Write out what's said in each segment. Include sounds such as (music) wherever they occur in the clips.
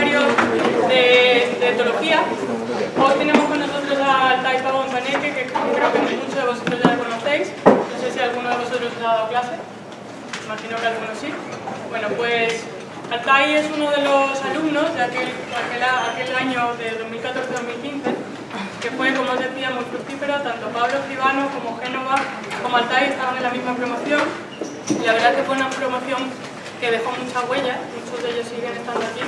de de, etología. Hoy tenemos con nosotros a Altai Pavón Paneque, que creo que muchos de vosotros ya conocéis. No sé si alguno de vosotros ha dado clase. Imagino que algunos sí. Bueno, pues Altai es uno de los alumnos de aquel, aquel, aquel año de 2014-2015 que fue, como os decía, muy fructífero. Tanto Pablo Escribano como Génova como Altai estaban en la misma promoción. Y la verdad es que fue una promoción que dejó mucha huella, muchos de ellos siguen estando aquí.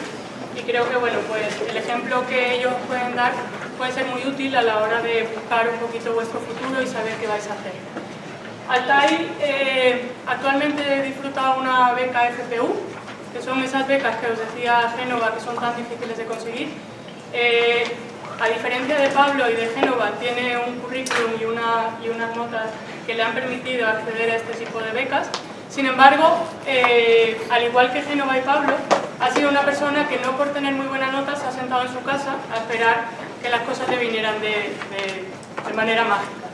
Y creo que bueno, pues el ejemplo que ellos pueden dar puede ser muy útil a la hora de buscar un poquito vuestro futuro y saber qué vais a hacer. Altai eh, actualmente disfruta una beca FPU, que son esas becas que os decía Génova que son tan difíciles de conseguir. Eh, a diferencia de Pablo y de Génova, tiene un currículum y, y unas notas que le han permitido acceder a este tipo de becas. Sin embargo, eh, al igual que Génova y Pablo, ha sido una persona que no por tener muy buena nota se ha sentado en su casa a esperar que las cosas le vinieran de, manera mágica.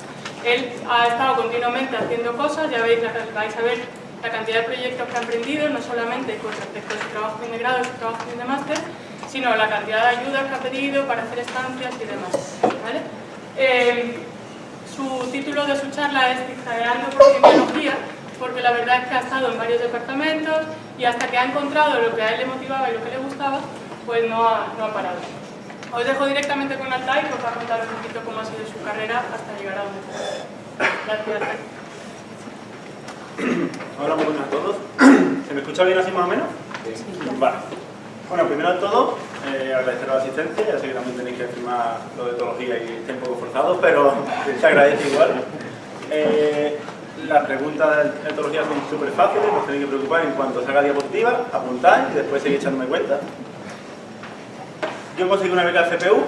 Él ha estado continuamente haciendo cosas, ya veis, vais a ver la cantidad de proyectos que ha emprendido, no solamente con respecto a su trabajo de grado su trabajo de máster, sino la cantidad de ayudas que ha pedido para hacer estancias y demás. Eh, su título de su charla es Zigzagueando por Semiología, porque la verdad es que ha estado en varios departamentos y hasta que ha encontrado lo que a él le motivaba y lo que le gustaba, pues no ha, no ha parado. Os dejo directamente con Altai, que os va a contar un poquito cómo ha sido su carrera hasta llegar a donde está. Gracias. Hola, muy buenas a todos. ¿Se me escucha bien así más o menos? Sí. Vale. Bueno, primero de todo, eh, agradecer la asistencia, ya sé que también tenéis que firmar lo de etología y está un poco forzado, pero (laughs) se agradece igual. Eh, las preguntas de etología son súper fáciles, no tenéis que preocupar en cuanto salga diapositiva, apuntáis y después seguís echándome cuenta. Yo conseguí una beca CPU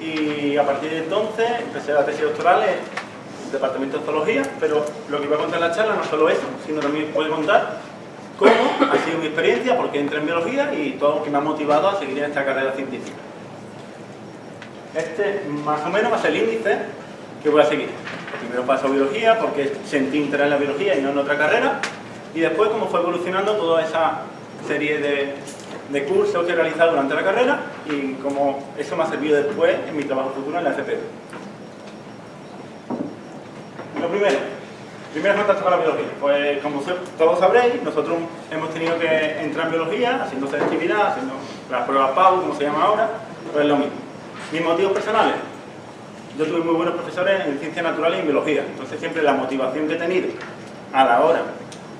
y a partir de entonces empecé la tesis doctoral en el departamento de zoología, pero lo que iba a contar en la charla no solo eso, sino también puedo contar cómo ha sido mi experiencia, porque entré en biología y todo lo que me ha motivado a seguir en esta carrera científica. Este, más o menos, va a ser el índice que voy a seguir. Primero paso a biología, porque sentí interés en la biología y no en otra carrera, y después cómo fue evolucionando toda esa serie de, de cursos que he realizado durante la carrera y cómo eso me ha servido después en mi trabajo futuro en la FP. Lo primero, Primero contacto con la biología. Pues como todos sabréis, nosotros hemos tenido que entrar en biología, haciendo selectividad, haciendo las pruebas PAU, como se llama ahora, pues es lo mismo. Mis motivos personales. Yo tuve muy buenos profesores en ciencias naturales y en biología, entonces siempre la motivación que he tenido a la hora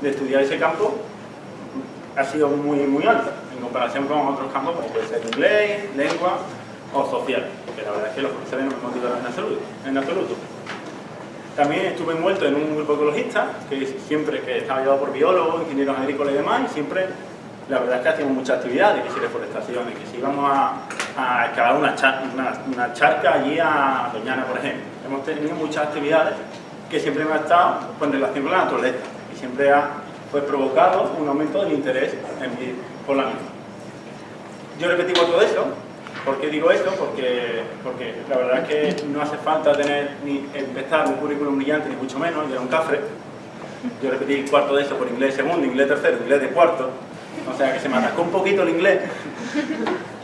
de estudiar ese campo ha sido muy, muy alta, en comparación con otros campos, como puede ser inglés, lengua o social, que la verdad es que los profesores no me motivaron en absoluto. En absoluto. También estuve envuelto en un grupo ecologista, que siempre que estaba llevado por biólogos, ingenieros agrícolas y demás, y siempre, la verdad es que hacíamos muchas actividades, que si reforestaciones, que si íbamos a, a excavar una, una, charca allí a Doñana, por ejemplo. Hemos tenido muchas actividades que siempre me han estado pues, en relación con la naturaleza, y siempre ha pues, provocado un aumento del interés en mi, por la misma. Yo repetí todo eso, ¿Por qué digo esto? Porque, porque la verdad es que no hace falta tener ni empezar un currículum brillante, ni mucho menos, yo era un cafre. Yo repetí cuarto de eso por inglés segundo, inglés tercero, inglés de cuarto. O sea que se me atascó un poquito el inglés.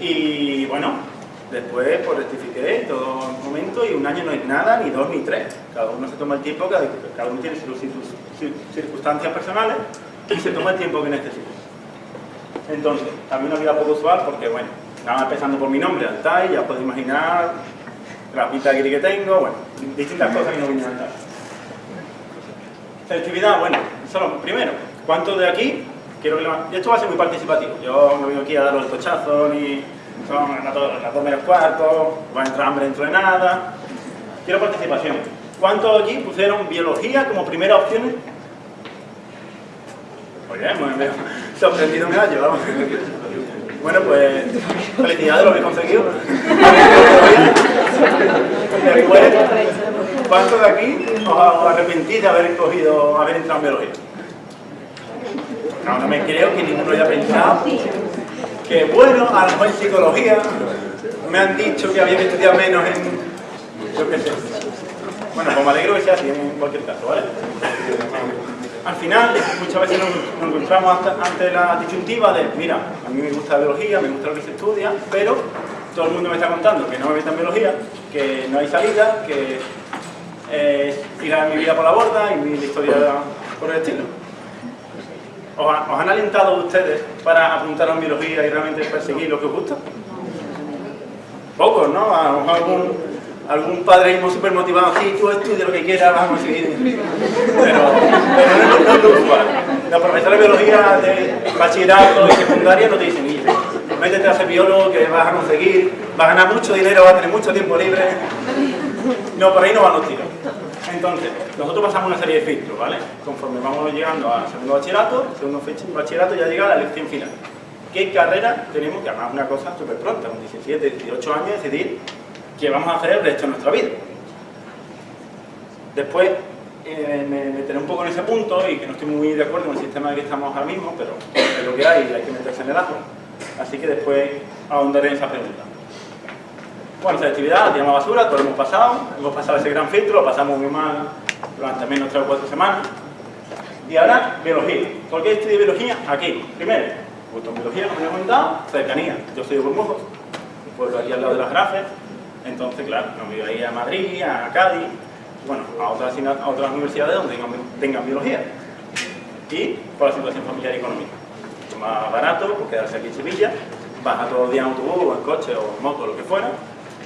Y bueno, después pues rectifiqué todo el momento y un año no es nada, ni dos, ni tres. Cada uno se toma el tiempo, cada, uno tiene sus circunstancias personales y se toma el tiempo que necesita. Entonces, también una vida poco usual porque, bueno, estaba empezando por mi nombre, Altai, ya podéis imaginar la pinta que tengo, bueno, distintas cosas que no vienen a. Selectividad, bueno, solo primero, ¿cuántos de aquí? Quiero que esto va a ser muy participativo, yo no vengo aquí a daros el tochazo, ni son las dos menos cuartos, va a entrar hambre dentro de nada. Quiero participación. ¿Cuántos aquí pusieron biología como primera opción? Oye, me he sorprendido me ha llevado. Bueno, pues felicidades, lo habéis conseguido. (laughs) Después, ¿cuántos de aquí os arrepentís de haber escogido, haber entrado en biología? No, no me creo que ninguno haya pensado que, bueno, a lo mejor en psicología me han dicho que había que estudiar menos en... yo qué sé. Bueno, pues me alegro que sea así en cualquier caso, ¿vale? al final, muchas veces nos, encontramos ante la disyuntiva de, mira, a mí me gusta la biología, me gusta lo que se estudia, pero todo el mundo me está contando que no me meta en biología, que no hay salida, que eh, tirar mi vida por la borda y mi historia por el estilo. ¿Os, han alentado ustedes para apuntar a biología y realmente perseguir lo que os gusta? Pocos, ¿no? A lo mejor algún, algún súper motivado, sí, tú estudia lo que quieras, vamos a conseguir. Pero, no, es lo. Los profesores de biología de bachillerato y secundaria no te dicen, métete a ser biólogo que vas a conseguir, vas a ganar mucho dinero, vas a tener mucho tiempo libre. No, por ahí no van los tiros. Entonces, nosotros pasamos una serie de filtros, ¿vale? Conforme vamos llegando al segundo bachillerato, segundo bachillerato ya llega la lección final. ¿Qué carrera tenemos? Que además una cosa súper pronta, con 17, 18 años, decidir qué vamos a hacer el resto de nuestra vida. Después, eh, me meteré un poco en ese punto y que no estoy muy de acuerdo con el sistema en el que estamos ahora mismo, pero es lo que hay y hay que meterse en el ajo. Así que después ahondaré en esa pregunta. Bueno, la tiramos basura, todo lo hemos pasado, hemos pasado ese gran filtro, lo pasamos muy mal durante menos de 3 o 4 semanas. Y ahora, biología. ¿Por qué estudio biología? Aquí. Primero, gusto biología, como he comentado, cercanía. Yo soy de Burmujos, un pueblo aquí al lado de las Grafes, entonces, claro, me voy a ir a Madrid, a Cádiz, bueno, a otras, a otras universidades donde tengan, biología. Y por la situación familiar y económica. Más barato, pues quedarse aquí en Sevilla, baja todos los días en autobús, o en coche, o en moto, lo que fuera,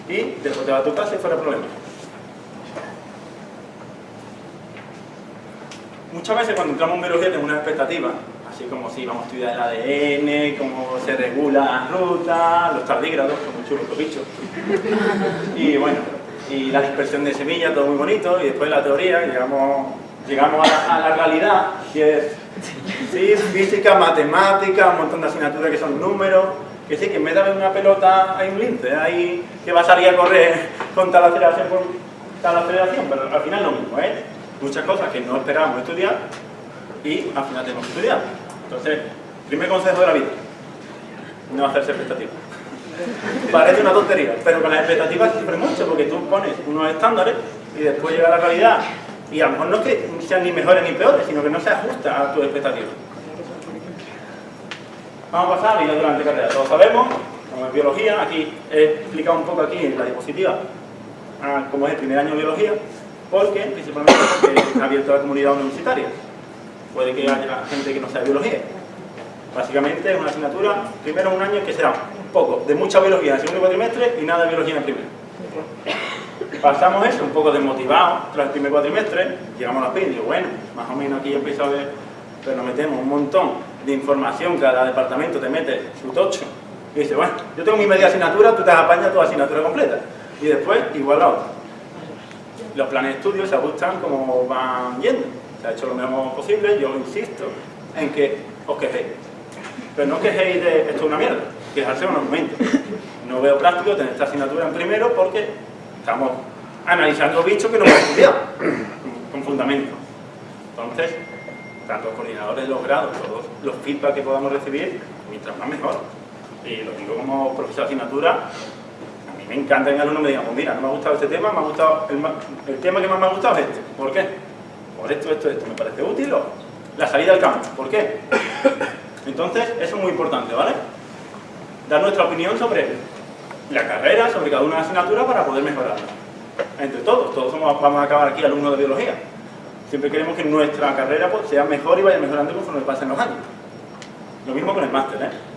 y después te vas a tu casa y fuera problema. Muchas veces cuando entramos en biología tenemos una expectativa, así como si vamos a estudiar el ADN, cómo se regula la ruta, los tardígrados, son muy chulos los bichos. (laughs) Y bueno, y la dispersión de semillas, todo muy bonito, y después la teoría, llegamos, llegamos a, la, realidad, y es sí, física, matemática, un montón de asignaturas que son números, que sí, que en vez de haber una pelota hay un lince, hay que va a salir a correr con tal aceleración por tal aceleración, pero al final lo mismo, ¿eh? Muchas cosas que no esperábamos estudiar y al final tenemos que estudiar. Entonces, primer consejo de la vida, no hacerse expectativas. (laughs) Parece una tontería, pero con las expectativas siempre mucho, porque tú pones unos estándares y después llega la realidad y a lo mejor no es que sean ni mejores ni peores, sino que no se ajusta a tus expectativas. Vamos a pasar a vida durante carrera. Todos sabemos, como es biología, aquí he explicado un poco aquí en la diapositiva cómo es el primer año de biología, porque, principalmente porque ha abierto la comunidad universitaria. Puede que haya gente que no sea biología. Básicamente es una asignatura, primero un año que será un poco de mucha biología en el segundo cuatrimestre y nada de biología en el primero. Pasamos eso, un poco desmotivados tras el primer cuatrimestre, llegamos a la PIN y digo, bueno, más o menos aquí ya empiezo a ver, pero nos metemos un montón de información, cada departamento te mete su tocho y dice, bueno, yo tengo mi media asignatura, tú te apañas tu asignatura completa y después igual la otra. Los planes de estudio se ajustan como van yendo. Se ha hecho lo mejor posible, yo insisto en que os quejéis. Pero no quejéis de esto es una mierda, quejarse un argumento. No veo práctico tener esta asignatura en primero porque estamos analizando bichos que no hemos estudiado con fundamento. Entonces, tanto los coordinadores los grados, todos los feedback que podamos recibir, mientras más mejor. Y lo digo como profesor de asignatura, a mí me encanta que el alumno me diga, pues mira, no me ha gustado este tema, me ha gustado el, tema que más me ha gustado es este. ¿Por qué? Por esto, esto, esto. Me parece útil o la salida al campo. ¿Por qué? Entonces, eso es muy importante, ¿vale? Dar nuestra opinión sobre la carrera, sobre cada una de las asignaturas para poder mejorarla. Entre todos, todos somos, vamos a acabar aquí alumnos de biología. Siempre queremos que nuestra carrera pues, sea mejor y vaya mejorando conforme pasen los años. Lo mismo con el máster, ¿eh?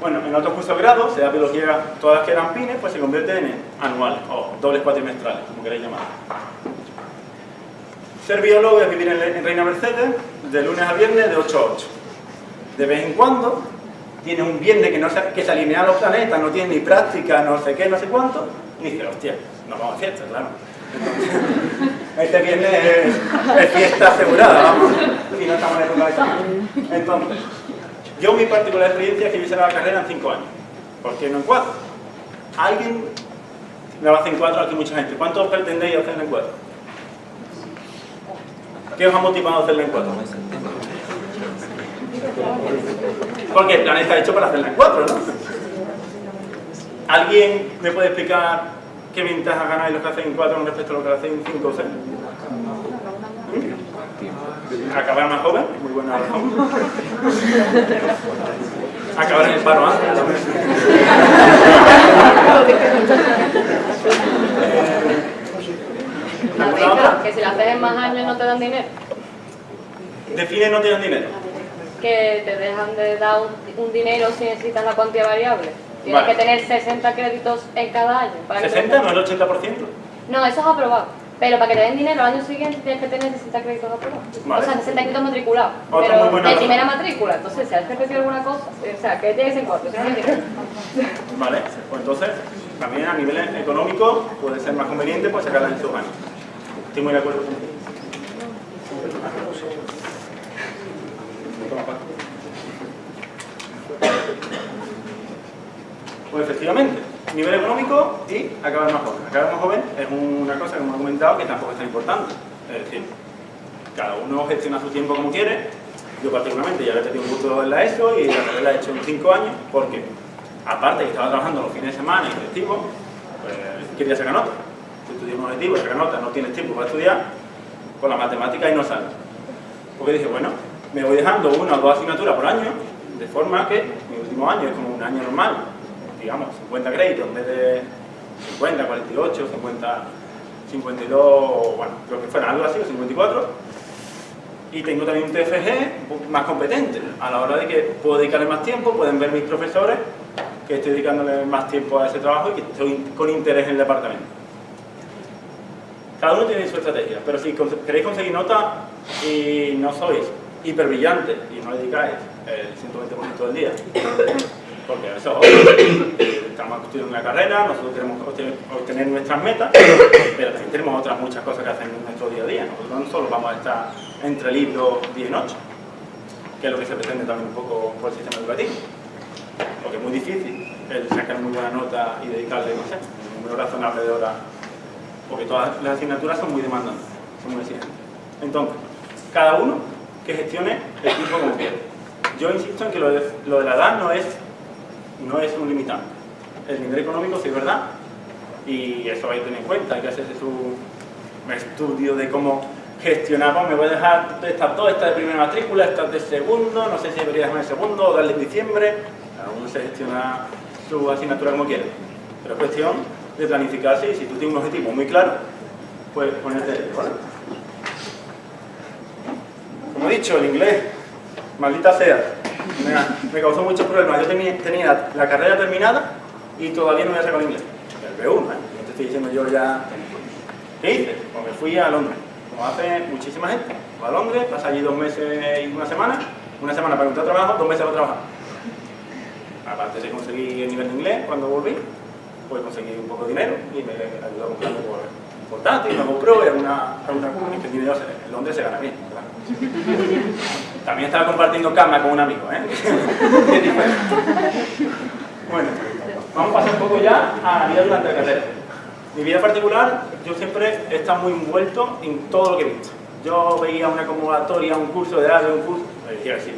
Bueno, en otros cursos de grado, sea biología, todas las que eran pines, pues se convierten en anuales o dobles cuatrimestrales, como queréis llamar. Ser biólogo es vivir en Reina Mercedes de lunes a viernes de 8 a 8. De vez en cuando tiene un viernes que, no se, que se alinean los planetas, no tiene ni práctica, no sé qué, no sé cuánto, y dice, hostia, nos vamos a fiesta, claro. (laughs) este viernes es, fiesta asegurada, vamos, si no estamos en época de examen. Entonces, yo mi particular experiencia es que yo hice la carrera en 5 años. ¿Por qué no en 4? ¿Alguien va a hacer en 4? Aquí mucha gente. ¿Cuántos pretendéis hacerla en 4? ¿Qué os ha motivado a hacerla en 4? Porque el plan está hecho para hacerla en 4, ¿no? ¿Alguien me puede explicar ¿qué ventaja ganáis los que hacen 4 con respecto a los que hacen 5 o 6? Acabar más joven, muy buena razón. (laughs) Acabar en el paro antes. que si la haces en más años no te dan dinero. Define no te dan dinero. Que te dejan de dar un, dinero si necesitas la cuantía variable. Tienes que tener 60 créditos en cada año. ¿60 no el 80%? No, eso es aprobado. Pero para que te den dinero al año siguiente tienes que tener 60 créditos aprobados. O sea, 60 créditos matriculados. pero de primera matrícula. Entonces, si has repetido alguna cosa, o sea, que tienes en corto, (laughs) Vale, pues entonces, también a nivel económico puede ser más conveniente pues sacarla en sus años. Estoy muy de acuerdo contigo. Pues efectivamente, nivel económico y acabar más joven. Acabar más joven es una cosa que hemos comentado que tampoco es tan importante. Es decir, cada uno gestiona su tiempo como quiere. Yo particularmente ya he tenido un curso en la ESO y la he hecho en 5 años porque, aparte que estaba trabajando los fines de semana y festivos, pues quería sacar nota. Si estudias un objetivo, sacar nota, no tienes tiempo para estudiar, con la matemática y no sale. Porque dije, bueno, me voy dejando una o dos asignaturas por año, de forma que mi último año es como un año normal, digamos, 50 créditos en vez de 50, 48, 50, 52, bueno, creo que fuera algo así, 54. Y tengo también un TFG más competente, a la hora de que puedo dedicarle más tiempo, pueden ver mis profesores que estoy dedicándole más tiempo a ese trabajo y que estoy con interés en el departamento. Cada uno tiene su estrategia, pero si queréis conseguir nota y no sois hiper brillantes y no dedicáis el 120% del día porque eso (coughs) estamos estudiando una carrera, nosotros queremos obtener nuestras metas, (coughs) pero también tenemos otras muchas cosas que hacer en nuestro día a día. Nosotros no solo vamos a estar entre libros día y noche, que es lo que se pretende también un poco por el sistema educativo. Porque es muy difícil el sacar muy buena nota y dedicarle, no sé, un número razonable de horas, porque todas las asignaturas son muy demandantes, son muy exigentes. Entonces, cada uno que gestione el tiempo como quiere. Yo insisto en que lo de la edad no es no es un limitante. El nivel económico sí es verdad, y eso hay que tener en cuenta, hay que hacerse su estudio de cómo gestionamos, me voy a dejar esta, toda esta de primera matrícula, esta de segundo, no sé si debería dejarme el segundo o darle en diciembre, cada uno se gestiona su asignatura como quiere, pero es cuestión de planificarse y si tú tienes un objetivo muy claro, pues ponerte, Como he dicho, el inglés, maldita sea, me, causó muchos problemas. Yo tenía, la carrera terminada y todavía no había sacado el inglés. El B1, ¿eh? No te estoy diciendo yo ya... ¿Qué hice? Pues me fui a Londres, como hace muchísima gente. Fui a Londres, pasé allí dos meses y una semana. Una semana para encontrar trabajo, dos meses para trabajar. Aparte de conseguir el nivel de inglés, cuando volví, pues conseguí un poco de dinero y me ayudó a comprar un portátil, una GoPro y alguna, alguna, que en Londres se gana bien. También estaba compartiendo cama con un amigo, ¿eh? (laughs) bueno, vamos a pasar un poco ya a la vida durante la carrera. Mi vida particular, yo siempre he estado muy envuelto en todo lo que he visto. Yo veía una convocatoria, un curso de algo, un curso, me decía así,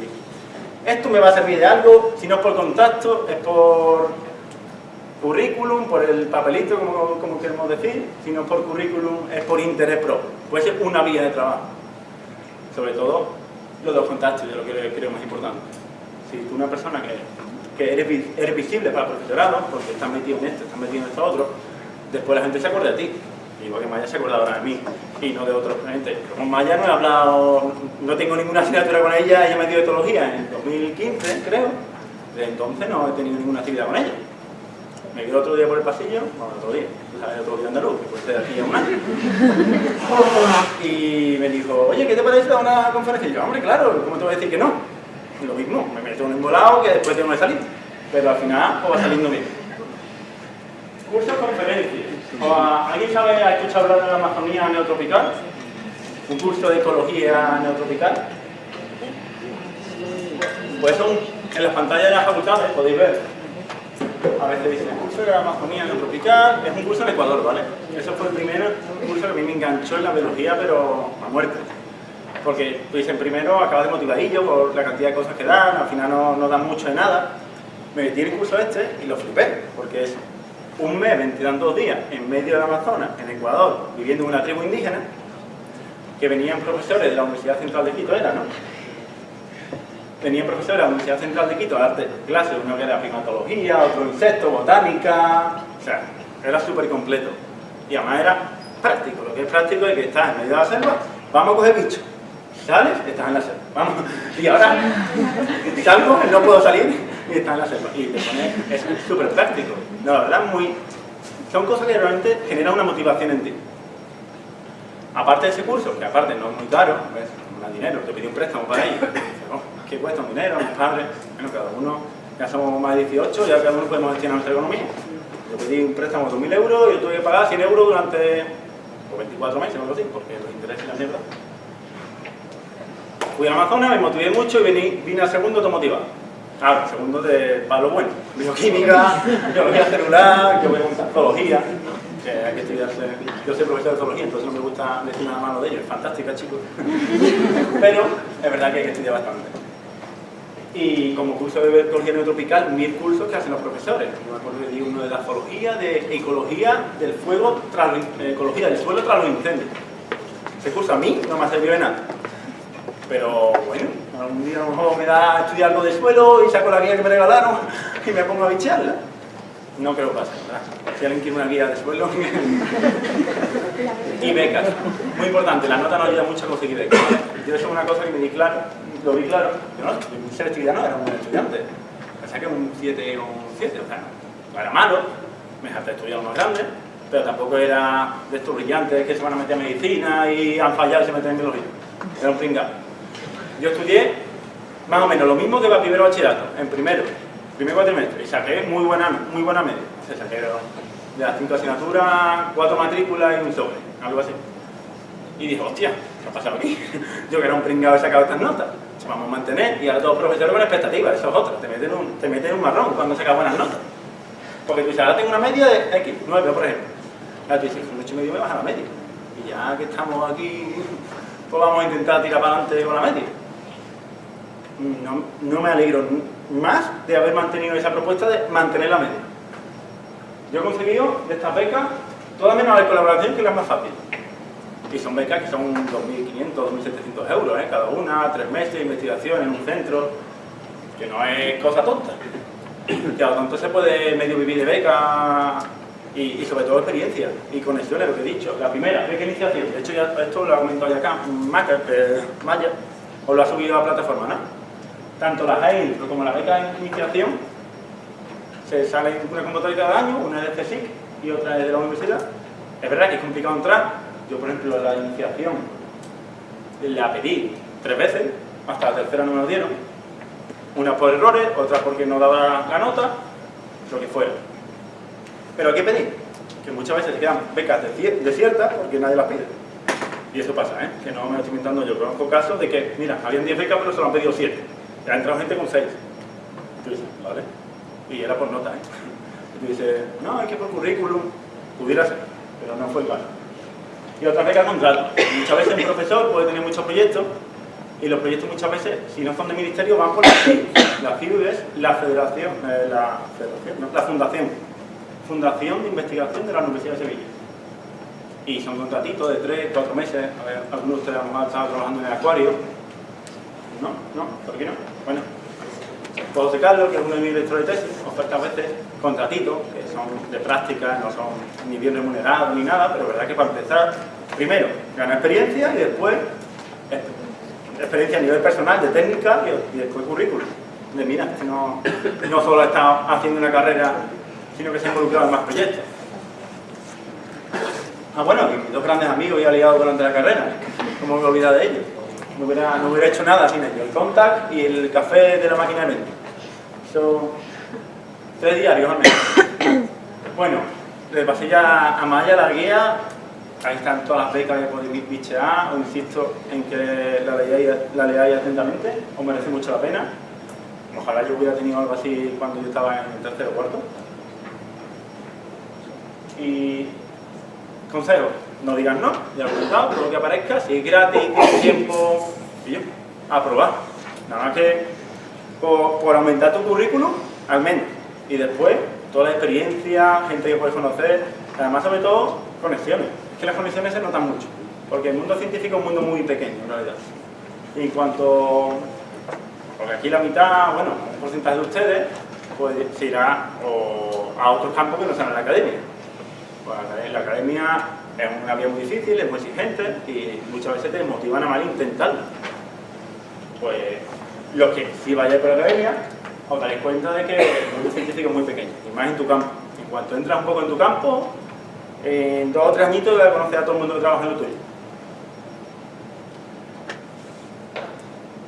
esto me va a servir de algo, si no es por contacto, es por currículum, por el papelito, como, como queremos decir, si no es por currículum, es por interés propio. Puede ser una vía de trabajo. Sobre todo los dos contactos, yo lo que creo más importante. Si tú una persona que, que eres, eres, visible para el profesorado, porque estás metido en esto, estás metido en esto otro, después la gente se acuerda de ti. Igual que Maya se acuerda ahora de mí y no de otros gente. Con Maya no he hablado, no tengo ninguna asignatura con ella, ella me dio etología en 2015, creo. Desde entonces no he tenido ninguna actividad con ella. Me vio otro día por el pasillo, bueno, otro día, sabes, otro día andaluz, que puede ser aquí a un año. y me dijo, oye, ¿qué te parece a una conferencia? Y yo, hombre, claro, ¿cómo te voy a decir que no? Y lo mismo, me meto en un embolado que después tengo que salir. Pero al final, pues va saliendo bien. Cursos conferencias. ¿Alguien sabe, ha escuchado hablar de la Amazonía neotropical? Un curso de ecología neotropical. Pues son, en las pantallas de las facultades podéis ver a veces dicen, el curso de Amazonía no tropical, es un curso en Ecuador, ¿vale? Eso fue el primer curso que a mí me enganchó en la biología, pero a muerte. Porque tú dicen, primero acabas de motivadillo por la cantidad de cosas que dan, al final no, no dan mucho de nada. Me metí en el curso este y lo flipé, porque es un mes, 22 días, en medio de la Amazonas, en Ecuador, viviendo en una tribu indígena, que venían profesores de la Universidad Central de Quito, era, ¿no? Venían profesores de la Universidad Central de Quito a darte clases, uno que era primatología, otro insecto, botánica, o sea, era súper completo. Y además era práctico, lo que es práctico es que estás en medio de la selva, vamos a coger bichos. Sales, estás en la selva. Y ahora salgo, no puedo salir y estás en la selva. Y te pones, es súper práctico. No, la verdad, muy... Son cosas que realmente generan una motivación en ti. Aparte de ese curso, que aparte no es muy caro, ¿ves? no da dinero, te pedí un préstamo para ello. ¿Qué cuesta un dinero? Mis padres, bueno, cada uno, ya somos más de 18, ya cada uno podemos gestionar nuestra economía. Yo pedí un préstamo de 2.000 euros y yo tuve que pagar 100 euros durante 24 meses o algo así, porque los intereses y la mierda. Fui a Amazonas, me motivé mucho y vine, vine al segundo automotivado. Ahora, segundo de palo bueno. Bioquímica, biología celular, yo voy a zoología que hay que estudiarse. Yo soy profesor de zoología, entonces no me gusta decir nada malo de ellos. Fantástica, chicos. (laughs) Pero es verdad que hay que estudiar bastante. Y como curso de ecología neotropical, mil cursos que hacen los profesores. Yo me acuerdo que di uno de la zoología, de ecología del fuego, tras, ecología del suelo tras los incendios. Ese curso a mí no me ha servido de nada. Pero bueno, algún día a lo mejor me da a estudiar algo de suelo y saco la guía que me regalaron y me pongo a bicharla. No creo que pase, ¿verdad? Si alguien quiere una guía de suelo... (laughs) y becas. Muy importante, la nota no ayuda mucho a conseguir becas. Yo eso es una cosa que me di claro, lo vi claro. Yo no, ser estudiante no era un buen estudiante. Me saqué un 7 o un 7, o sea, no era malo. Me dejaste estudiar más grande, pero tampoco era de estos brillantes que se van a meter a medicina y han fallado y se meten en biología. Era un pringado. Yo estudié más o menos lo mismo que para primero bachillerato, en primero, primer cuatrimestre, y saqué muy buena, muy buena media. Se saqué de las cinco asignaturas, cuatro matrículas y un sobre, algo así. Y dije, hostia, ¿qué ha pasado aquí? (laughs) Yo que era un pringado he sacado estas notas. Se vamos a mantener y ahora todos los profesores con expectativas, eso es otra, te meten un, te meten un marrón cuando sacas buenas notas. Porque tú dices, ahora tengo una media de X, 9 por ejemplo. Ahora tú dices, con 8 y medio me baja la media. Y ya que estamos aquí, pues vamos a intentar tirar para adelante con la media. No, no me alegro más de haber mantenido esa propuesta de mantener la media. Yo he conseguido de estas becas, todas menos la colaboración, que es la más fácil. Y son becas que son 2.500, 2.700 euros, ¿eh? cada una, tres meses de investigación en un centro, que no es cosa tonta. Que a lo tanto se puede medio vivir de beca y, sobre todo experiencia y conexiones, lo que he dicho. La primera, beca iniciación, de hecho ya esto lo ha comentado ya acá, Maya, Maya, os lo ha subido a la plataforma, ¿no? tanto la GAIL como la beca de iniciación se sale una convocatoria cada año, una es de CSIC y otra es de la universidad. Es verdad que es complicado entrar. Yo, por ejemplo, la iniciación la pedí tres veces, hasta la tercera no me lo dieron. Una por errores, otra porque no daba la nota, lo que fuera. Pero hay que pedir, que muchas veces se quedan becas desiertas porque nadie las pide. Y eso pasa, ¿eh? que no me lo estoy inventando yo. Conozco casos de que, mira, habían 10 becas pero solo han pedido 7 ya ha entrado gente con 6. Tú dices, ¿vale? Y era por nota, ¿eh? (laughs) Y tú dices, no, es que por currículum pudiera ser, pero no fue el caso. Y otra vez que contrato. Muchas veces un profesor puede tener muchos proyectos y los proyectos muchas veces, si no son de ministerio, van por la FIU. La FIU es la federación, eh, la, la fundación. Fundación de Investigación de la Universidad de Sevilla. Y son contratitos de 3, 4 meses. A ver, algunos de ustedes mejor están trabajando en el acuario. No, no, ¿por qué no? Bueno, José Carlos, que es uno de mis directores de tesis, oferta a veces contratitos, que son de práctica, no son ni bien remunerados ni nada, pero verdad que para empezar, primero, ganar experiencia y después experiencia a nivel personal, de técnica y, después currículum. De mira, que no, no solo estado haciendo una carrera, sino que se ha involucrado en más proyectos. Ah, bueno, mis dos grandes amigos y aliados durante la carrera, ¿cómo me olvidado de ellos? no hubiera, no hubiera hecho nada sin ellos. El contact y el café de la máquina de mente. Son tres diarios al menos. Bueno, le pasé ya a Maya la guía. Ahí están todas las becas que podéis bichear. Os insisto en que la leáis, atentamente. Os merece mucho la pena. Ojalá yo hubiera tenido algo así cuando yo estaba en el tercero o cuarto. Y consejos no digas no, ya lo he comentado, todo lo que aparezca, si es gratis, tienes tiempo, y yo, a probar. Nada más que por, aumentar tu currículum, al menos. Y después, toda la experiencia, gente que puedes conocer, además sobre todo, conexiones. Es que las conexiones se notan mucho. Porque el mundo científico es un mundo muy pequeño, en realidad. Y en cuanto... Porque aquí la mitad, bueno, un porcentaje de ustedes, pues se irá a otros campos que no sean en la academia. Pues la academia es una vía muy difícil, es muy exigente y muchas veces te motivan a mal intentarlo. Pues los que si vayáis por la academia, os daréis cuenta de que el mundo científico es muy pequeño, y más en tu campo. En cuanto entras un poco en tu campo, en dos o tres añitos vas a conocer a todo el mundo que trabaja en lo tuyo.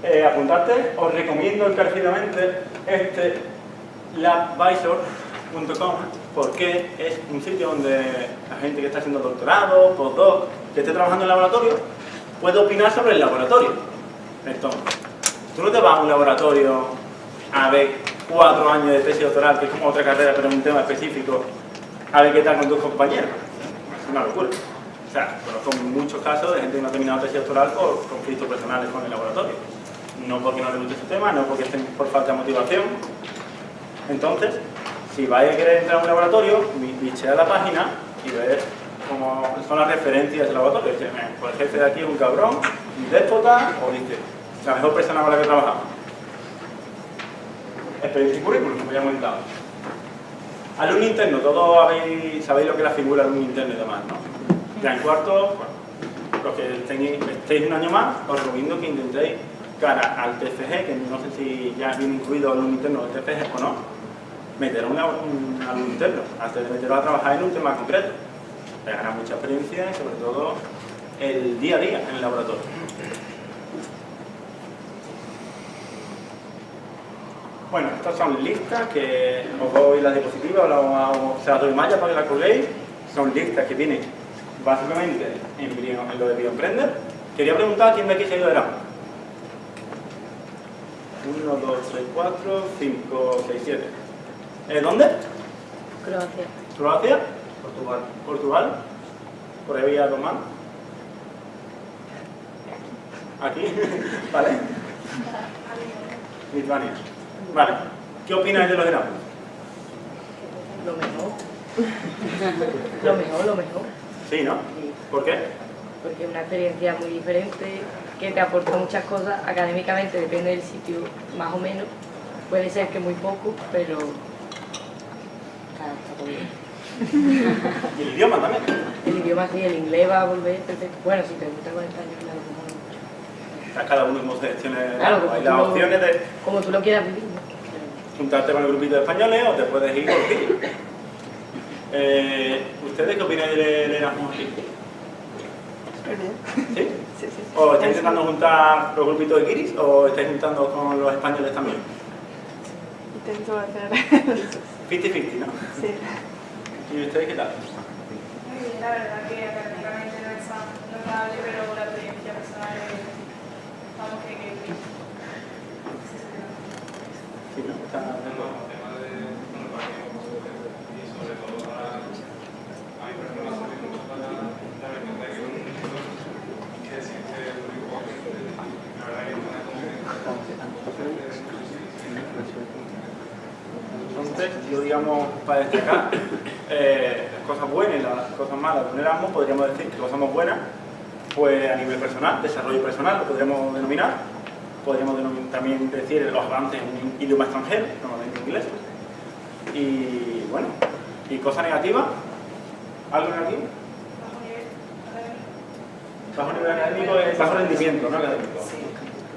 Eh, apuntarte, os recomiendo encarecidamente este labvisor.com porque es un sitio donde la gente que está haciendo doctorado, postdoc, que esté trabajando en laboratorio, puede opinar sobre el laboratorio. Entonces, tú no te vas a un laboratorio a ver cuatro años de tesis doctoral, que es como otra carrera, pero en un tema específico, a ver qué tal con tus compañeros. Es una locura. O sea, conozco muchos casos de gente que no ha terminado tesis doctoral por conflictos personales con el laboratorio. No porque no le guste su tema, no porque estén por falta de motivación. Entonces, si vais a querer entrar a un laboratorio, bichea la página y ver cómo son las referencias del laboratorio. Pues el jefe de aquí es un cabrón, un déspota, o dice, la mejor persona con la que trabajamos. Experiencia y currículum, como ya hemos comentado. Alumno interno, todos sabéis lo que es la figura de alumno interno y demás, ¿no? Ya cuarto, bueno, los que estéis un año más, os recomiendo que intentéis cara al TFG, que no sé si ya viene incluido alumno interno del TFG o no, meter a un, alumno interno, antes de meterlo a trabajar en un tema concreto. Te ganar mucha experiencia y sobre todo el día a día en el laboratorio. Bueno, estas son listas que os doy las diapositivas, o se las doy malla para que las colguéis. Son listas que vienen básicamente en, lo de Bioemprender. Quería preguntar quién de aquí se ha ido de Erasmus. 1, 2, 3, 4, 5, 6, 7. ¿Dónde? Croacia. ¿Croacia? Portugal. ¿Portugal? Por ahí había dos ¿Aquí? (laughs) ¿Vale? Lituania. Vale. ¿Qué opináis de los Erasmus? Lo mejor. lo mejor, lo mejor. Sí, ¿no? ¿Por qué? Porque es una experiencia muy diferente, que te aporta muchas cosas, académicamente depende del sitio, más o menos. Puede ser que muy poco, pero... Claro, está todo bien. ¿Y el idioma también? El idioma sí, el inglés va a volver perfecto. Bueno, si te gusta con español, claro, mucho. Cada uno como seleccione claro, las opciones de... Como tú lo quieras vivir juntarte con el grupito de españoles o te puedes ir por ti. Eh, ¿Ustedes qué opinan del Erasmus aquí? ¿Sí? Sí, sí. ¿O estáis intentando juntar los grupitos de Kiris o estáis juntando con los españoles también? Intento hacer (laughs) 50-50, ¿no? Sí. ¿Y ustedes qué tal? Muy bien, la verdad que académicamente no es notable, pero la experiencia personal es, vamos, que, que, que Sí, ¿no? Está de acuerdo. Entonces, yo digamos, para destacar eh, las cosas buenas y las cosas malas de podríamos decir que cosas más buenas, pues a nivel personal, desarrollo personal, lo podríamos denominar, podríamos también decir los avances en un idioma extranjero, normalmente inglés. Y bueno, ¿y cosa negativa? ¿Algo negativo? Bajo nivel académico es bajo rendimiento, ¿no? Académico. Sí.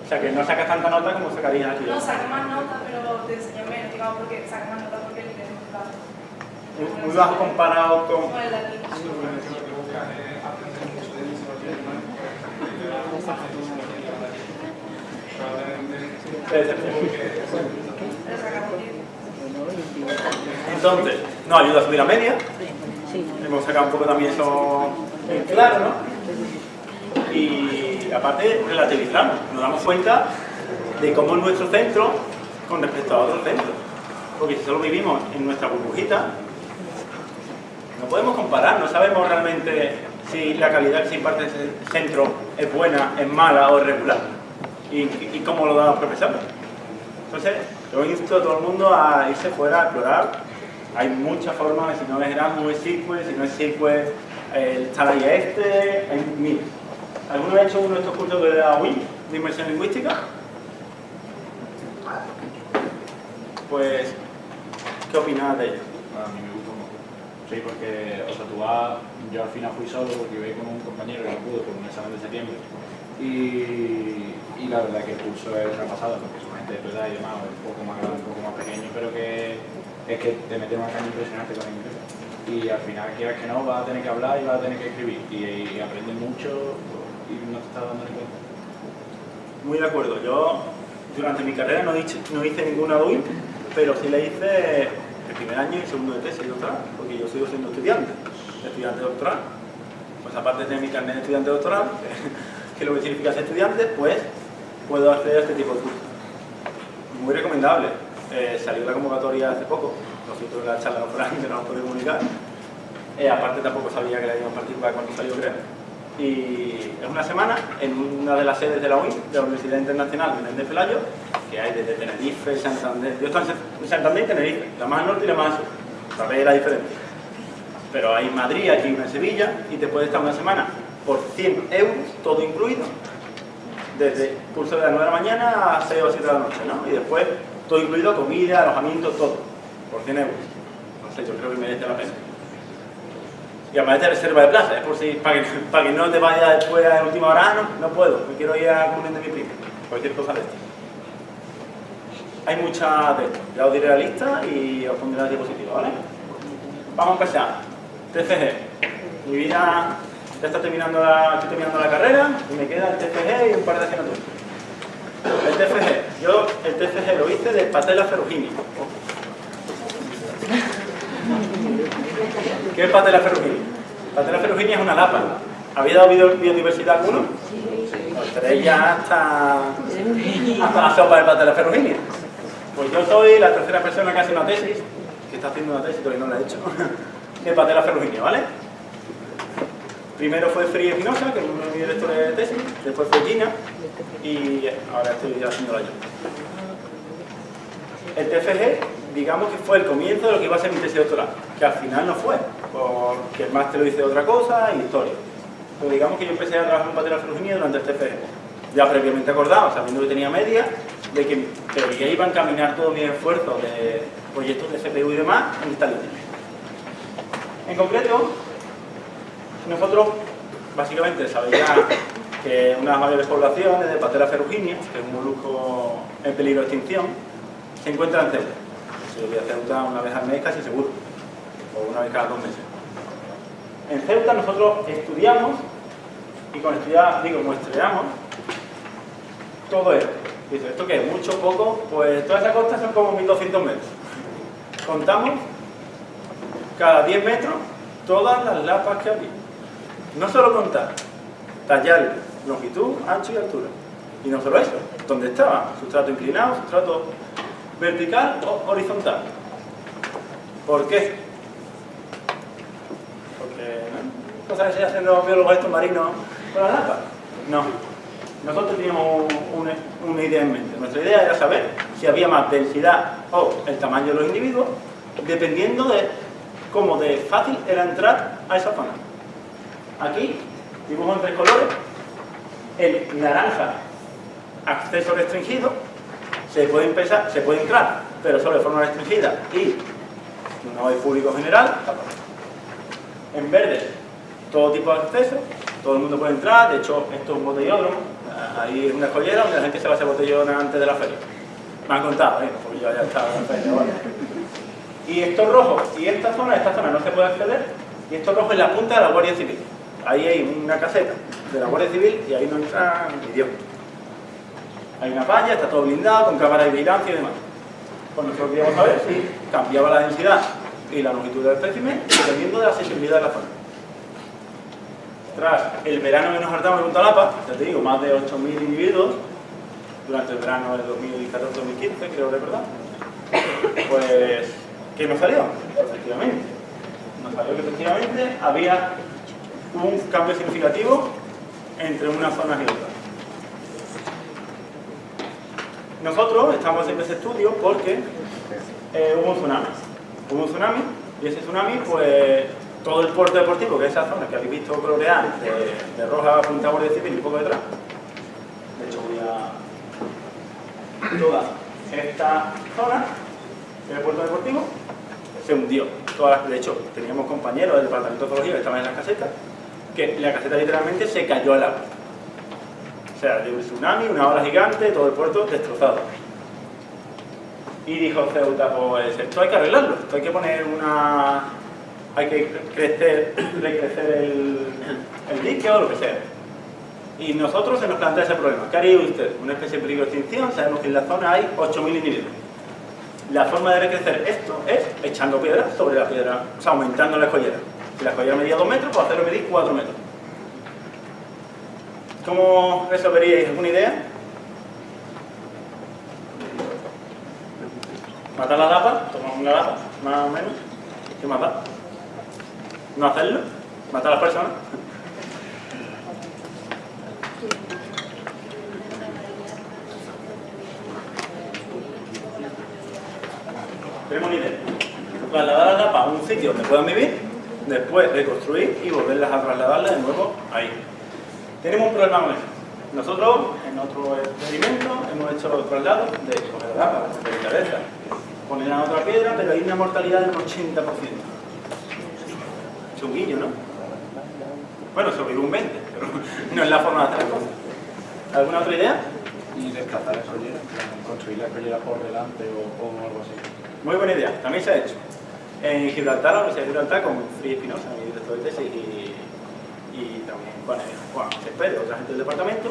O sea que no sacas tanta nota como sacarías aquí. No, saca más nota, pero te enseño menos, digamos, porque saca más nota porque el nivel es muy bajo. Muy, muy bajo comparado con... Con el de aquí. Entonces, nos ayuda a subir a media. Hemos sacado un poco también eso en claro, ¿no? Y aparte, relativizamos. Nos damos cuenta de cómo es nuestro centro con respecto a otros centros. Porque si solo vivimos en nuestra burbujita, no podemos comparar, no sabemos realmente si la calidad que se imparte en ese centro es buena, es mala o es regular. Y, y cómo lo dan los profesores. Entonces, yo insto a todo el mundo a irse fuera a explorar. Hay muchas formas, si no es Erasmus es SQL, si no es SQL el Talaya este, hay mil. ¿Alguno ha hecho uno de estos cursos de la UIN, de inmersión lingüística? Pues, ¿qué opinas de ello? A mí me gustó mucho. Sí, porque, o sea, tú vas, yo al final fui solo porque iba con un compañero que no pudo por un examen de septiembre. Y, y la verdad que el curso es una pasada, porque son gente de tu edad y demás, un poco más grande, un poco más pequeño, pero que es que te mete una caña impresionante con inglés. Y al final, quieras que no, vas a tener que hablar y vas a tener que escribir. Y, y aprendes mucho y no te estás dando ni cuenta. Muy de acuerdo. Yo, durante mi carrera no hice, no hice ninguna DUI, pero sí la hice el primer año y segundo de tesis y doctoral, porque yo sigo siendo estudiante, estudiante doctoral. Pues aparte de mi carnet de estudiante doctoral, (laughs) que lo que significa ser estudiante, pues puedo hacer este tipo de cursos. Muy recomendable. Eh, salió la convocatoria hace poco, siento en la charla (laughs) no fuera que no os puedo comunicar. Eh, aparte tampoco sabía que la íbamos a participar cuando salió, creo. Y es una semana en una de las sedes de la UIN, de la Universidad Internacional de Pelayo, que hay desde Tenerife, Santander. Yo estoy en Santander y Tenerife, la más al norte y la más al sur. Sabéis la diferencia. Pero hay Madrid, aquí en Sevilla, y te puedes estar una semana por 100 euros, todo incluido. Desde curso de las 9 de la mañana a 6 o 7 de la noche, ¿no? Y después todo incluido, comida, alojamiento, todo, por 100 euros. No sé, yo creo que merece la pena. Y además de reserva de plaza, es por si, para que, (laughs) no te vayas después a última hora, ah, no, no puedo, me quiero ir a comer de mi primo, cualquier cosa de esto. Hay muchas de esto, ya os diré la lista y os pondré la diapositiva, ¿vale? Vamos a empezar. TCG. Mi vida ya está terminando la, estoy terminando la carrera y me queda el TCG y un par de asignaturas. El TFG. Yo el TFG lo hice de Patella ferruginia. ¿Qué es Patella ferruginia? Patella ferruginia es una lapa. ¿Había dado biodiversidad alguno? Pues tenéis ya hasta, hasta la sopa de Patella ferruginia. Pues yo soy la tercera persona que hace una tesis, que está haciendo una tesis, pero no la he hecho, (laughs) de Patella ferruginia, ¿vale? Primero fue Free Espinosa, que es uno de mis directores de tesis, después fue Gina, y ahora estoy haciéndola yo. El TFG, digamos que fue el comienzo de lo que iba a ser mi tesis doctoral, que al final no fue, porque el máster lo hice de otra cosa y historia. Pero digamos que yo empecé a trabajar en patera ferruginia durante el TFG, ya previamente acordado, sabiendo que tenía media, de que ya iba a encaminar todo mi esfuerzo de proyectos de CPU y demás en esta línea. En concreto, nosotros, básicamente, sabéis que unas mayores poblaciones de Patera ferruginia, que es un molusco en peligro de extinción, se encuentran en Ceuta. Se voy a Ceuta una vez al mes casi seguro, o una vez cada dos meses. En Ceuta nosotros estudiamos, y con estudiar digo muestreamos, todo esto. Dice, ¿esto qué? ¿Mucho, poco? Pues toda esa costa son como 1200 metros. Contamos cada 10 metros todas las lapas que había. No solo contar, tallar longitud, ancho y altura. Y no solo eso, ¿dónde estaba? Sustrato inclinado, sustrato vertical o horizontal. ¿Por qué? Porque, ¿no? ¿Cosas que se hacen los biólogos estos marinos con las lapas? No. Nosotros teníamos una, una idea en mente. Nuestra idea era saber si había más densidad o el tamaño de los individuos, dependiendo de cómo de fácil era entrar a esa zona. Aquí, dibujo en tres colores, el naranja, acceso restringido, se puede, empezar, se puede entrar, pero solo de forma restringida y no hay público general. En verde, todo tipo de acceso, todo el mundo puede entrar, de hecho esto es un botellódromo, ahí es una escollera donde la gente se va a hacer botellón antes de la feria. Me han contado, ¿eh? porque yo ya estaba en la feria. Y esto rojo, y esta zona, esta zona no se puede acceder, y esto rojo es la punta de la Guardia Civil. Ahí hay una caseta de la Guardia Civil y ahí no entra ni Dios. Hay una valla, está todo blindado, con cámaras de vigilancia y demás. Pues nosotros queríamos saber si cambiaba la densidad y la longitud del espécimen dependiendo de la sensibilidad de la zona. Tras el verano que nos hartamos en Punta Lapa, ya te digo, más de 8.000 individuos, durante el verano del 2014-2015, creo recordar, pues, ¿qué nos salió? Efectivamente. Nos salió que efectivamente había un cambio significativo entre unas zonas y otras. Nosotros estamos haciendo ese estudio porque eh, hubo un tsunami. Hubo un tsunami y ese tsunami pues todo el puerto deportivo, que es esa zona que habéis visto colorear de, roja punta Guardia Civil y un poco detrás. De hecho voy a... Toda esta zona del puerto deportivo se hundió. De hecho, teníamos compañeros del departamento de ecología que estaban en las casetas, que la caseta literalmente se cayó al agua. O sea, de un tsunami, una ola gigante, todo el puerto destrozado. Y dijo Ceuta, pues esto hay que arreglarlo, esto hay que poner una... hay que crecer, (clears throat) recrecer el, el dique o lo que sea. Y nosotros se nos plantea ese problema. ¿Qué haría usted? Una especie de peligro de extinción, sabemos que en la zona hay 8.000 individuos. La forma de recrecer esto es echando piedra sobre la piedra, o sea, aumentando la escollera. Si la escollera medía 2 metros, pues hacerlo medir 4 metros. ¿Cómo resolveríais? ¿Alguna idea? ¿Matar la lapa? ¿Tomar una lapa? Más o menos. ¿Qué más da? ¿No hacerlo? ¿Matar a las personas? Tenemos una idea. Trasladar la lapa a un sitio donde puedan vivir, después reconstruir y volverlas a trasladarla de nuevo ahí. Tenemos un problema con eso. Nosotros, en otro experimento, hemos hecho los traslados de lapa, de cabeza, ponerla en otra piedra, pero hay una mortalidad del 80%. Es un guiño, ¿no? Bueno, sobrevive un 20%, pero (laughs) no es la forma de hacer cosas. ¿Alguna otra idea? Y desplazar la escollera, construir la escollera por delante o, o algo así. Muy buena idea, también se ha hecho. En Gibraltar, la Universidad de Gibraltar, con Fri Espinosa, mi director de tesis, y, y también con el Juan otra gente del departamento,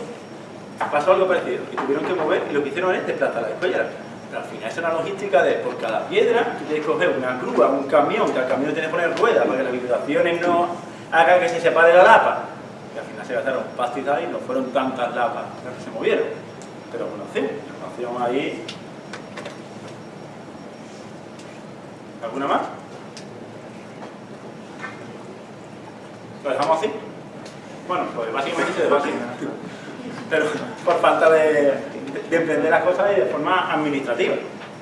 pasó algo parecido. Y tuvieron que mover, y lo que hicieron es desplazar la escollera. Pero al final es una logística de, por cada piedra, tienes que coger una grúa, un camión, que al camión tiene que poner ruedas para que las vibraciones no hagan que se separe la lapa. Y al final se gastaron pastizal y no fueron tantas lapas las que se movieron. Pero bueno, sí, ahí ¿Alguna más? ¿Lo dejamos así? Bueno, pues básicamente se dejó. Pero por falta de, de emprender las cosas y de forma administrativa.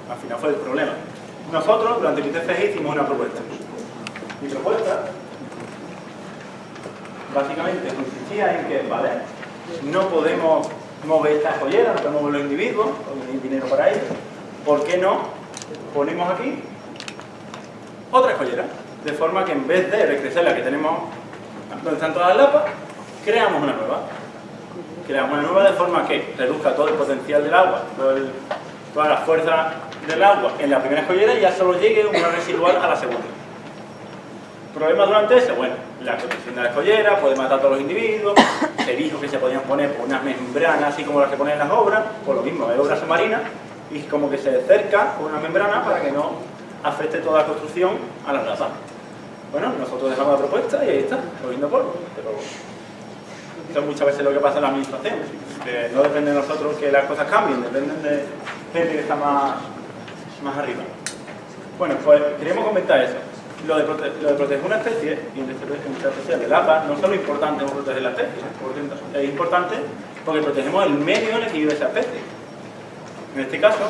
Al final fue el problema. Nosotros, durante el ITFG, hicimos una propuesta. Mi propuesta, básicamente, consistía en que, vale, no podemos mover esta joyera, no podemos mover los individuos, porque hay dinero para ello. ¿Por qué no ponemos aquí otra escollera, de forma que en vez de recrecer la que tenemos donde están todas las lapas, creamos una nueva. Creamos una nueva de forma que reduzca todo el potencial del agua, toda la fuerza del agua en la primera escollera y ya solo llegue una residual a la segunda. ¿Problema durante ese? Bueno, la construcción de la escollera puede matar a todos los individuos, (coughs) se dijo que se podían poner por unas membranas así como las que ponen en las obras, por lo mismo, hay obras submarinas, y como que se cerca con una membrana para que no afecte toda la construcción a las lapas. Bueno, nosotros dejamos la propuesta y ahí está, cogiendo polvo. Eso es muchas veces lo que pasa en la administración, no depende de nosotros que las cosas cambien, dependen de gente que está más, más arriba. Bueno, pues queríamos comentar eso. Lo de, proteger una especie, y en esta especial del APA, no solo es importante por proteger la especie, es importante porque protegemos el medio en el que vive esa especie. En este caso,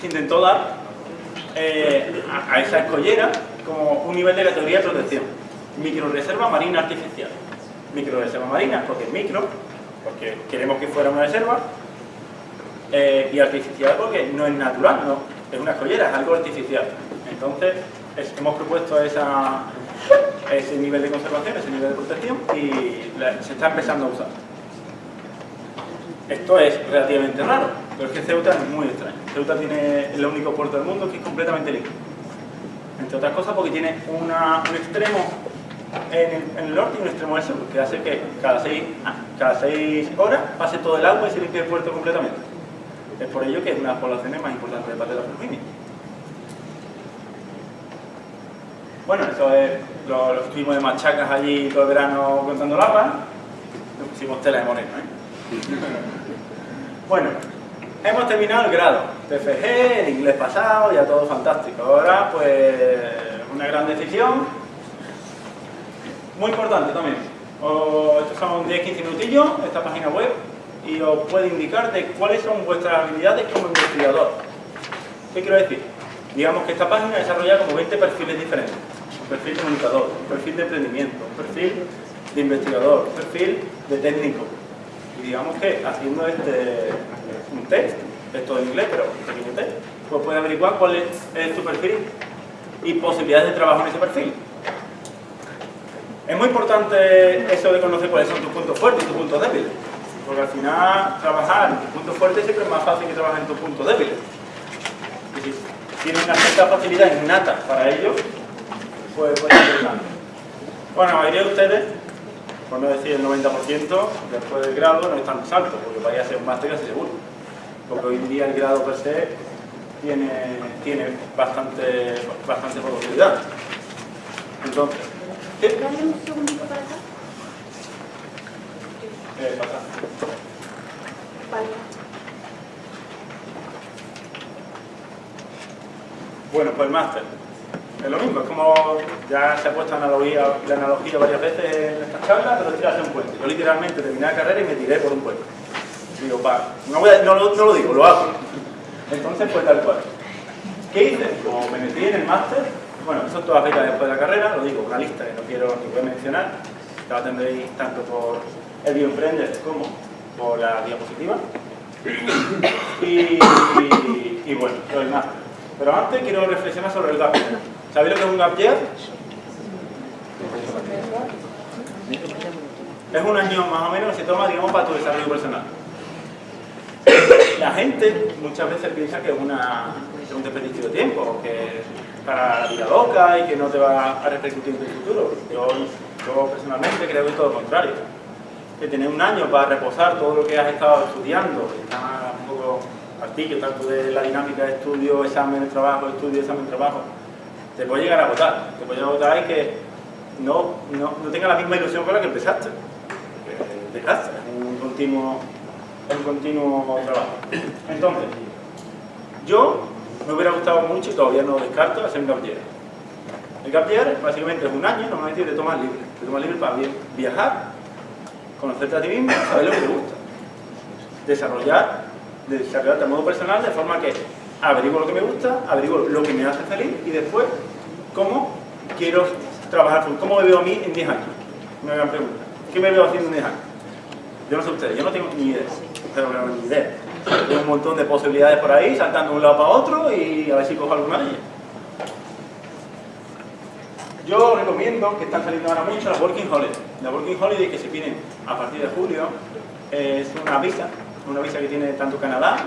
se intentó dar eh, a esa escollera como un nivel de categoría de protección. Microreserva marina artificial. Microreserva marina, porque es micro, porque queremos que fuera una reserva, eh, y artificial porque no es natural, no, es una escollera, es algo artificial. Entonces, es- hemos propuesto esa, ese nivel de conservación, ese nivel de protección, y se está empezando a usar. Esto es relativamente raro, pero es que Ceuta es muy extraño. Ceuta tiene el único puerto del mundo que es completamente limpio. Entre otras cosas porque tiene un extremo en el, el norte y un extremo en el sur, que hace que cada seis, ah, cada seis horas pase todo el agua y se limpie el puerto completamente. Es por ello que es una de las poblaciones más importantes de parte de. Bueno, eso es, lo, lo estuvimos de machacas allí todo el verano contando lapas. Nos pusimos tela de moreno, ¿eh? (laughs) Bueno, hemos terminado el grado. TFG, el inglés pasado, ya todo fantástico. Ahora, pues, una gran decisión. Muy importante también. O- estos son 10-15 minutillos, esta página web, y os puede indicar de cuáles son vuestras habilidades como investigador. ¿Qué quiero decir? Digamos que esta página desarrolla como 20 perfiles diferentes. perfil comunicador, un perfil de emprendimiento, un perfil de investigador, un perfil de técnico. Y digamos que haciendo este un test, esto en inglés, pero test, pues puedes averiguar cuál es, es tu perfil y posibilidades de trabajo en ese perfil. Es muy importante eso de conocer cuáles son tus puntos fuertes y tus puntos débiles. Porque al final trabajar en tus puntos fuertes siempre es más fácil que trabajar en tus puntos débiles. Y si tienen una cierta facilidad innata para ello, pues puede ser interesante. Bueno, la mayoría de ustedes, por no decir el 90%, después del grado no es tan alto, porque vaya a ser un máster casi seguro. Porque hoy en día el grado per se tiene, tiene bastante, bastante posibilidad. Entonces, ¿sí? Dale un segundito para acá. Eh, pasa. Vale. Bueno, pues el máster. Es lo mismo, es como ya se ha puesto analogía, la analogía varias veces en estas charlas, pero es tirarse un puente. Yo literalmente terminé la carrera y me tiré por un puente. Digo, va, no, lo- digo, lo hago. Entonces, pues tal cual. ¿Qué hice? Como me metí en el máster, bueno, eso todas las becas después de la carrera, lo digo, una lista que no quiero ni voy a mencionar, la tendréis tanto por el Bioemprender como por la diapositiva. Y, y- y bueno, lo del máster. Pero antes quiero reflexionar sobre el gap. ¿Sabéis lo que es un gap year? Es un año más o menos que se toma, digamos, para tu desarrollo personal. La gente muchas veces piensa que es, un desperdicio de tiempo, que para la vida loca y que no te va a repercutir en tu futuro. Yo, yo personalmente creo que es todo lo contrario. Que tener un año para reposar todo lo que has estado estudiando, está un poco artillo, tanto de la dinámica de estudio, examen, trabajo, estudio, examen, trabajo, te puede llegar a agotar. Te puede llegar a agotar y que no, no, no tenga la misma ilusión con la que empezaste. Dejaste, es un continuo, un continuo trabajo. Entonces, yo me hubiera gustado mucho y todavía no descarto hacer un gap. El gap básicamente es un año, normalmente te tomas libre. Te tomas libre para vi- viajar, conocerte a ti mismo, saber lo que te gusta. Desarrollar, desarrollarte a modo personal de forma que averiguo lo que me gusta, averiguo lo que me hace feliz y después cómo quiero trabajar, cómo me veo a mí en 10 años. Una gran pregunta. ¿Qué me veo haciendo en 10 años? Yo no sé ustedes, yo no tengo ni idea. No, ni idea. Tengo un montón de posibilidades por ahí, saltando de un lado para otro y a ver si cojo alguna de ellas. Yo recomiendo que están saliendo ahora mucho las Working Holiday. La Working Holiday que se piden a partir de julio es una visa, una visa que tiene tanto Canadá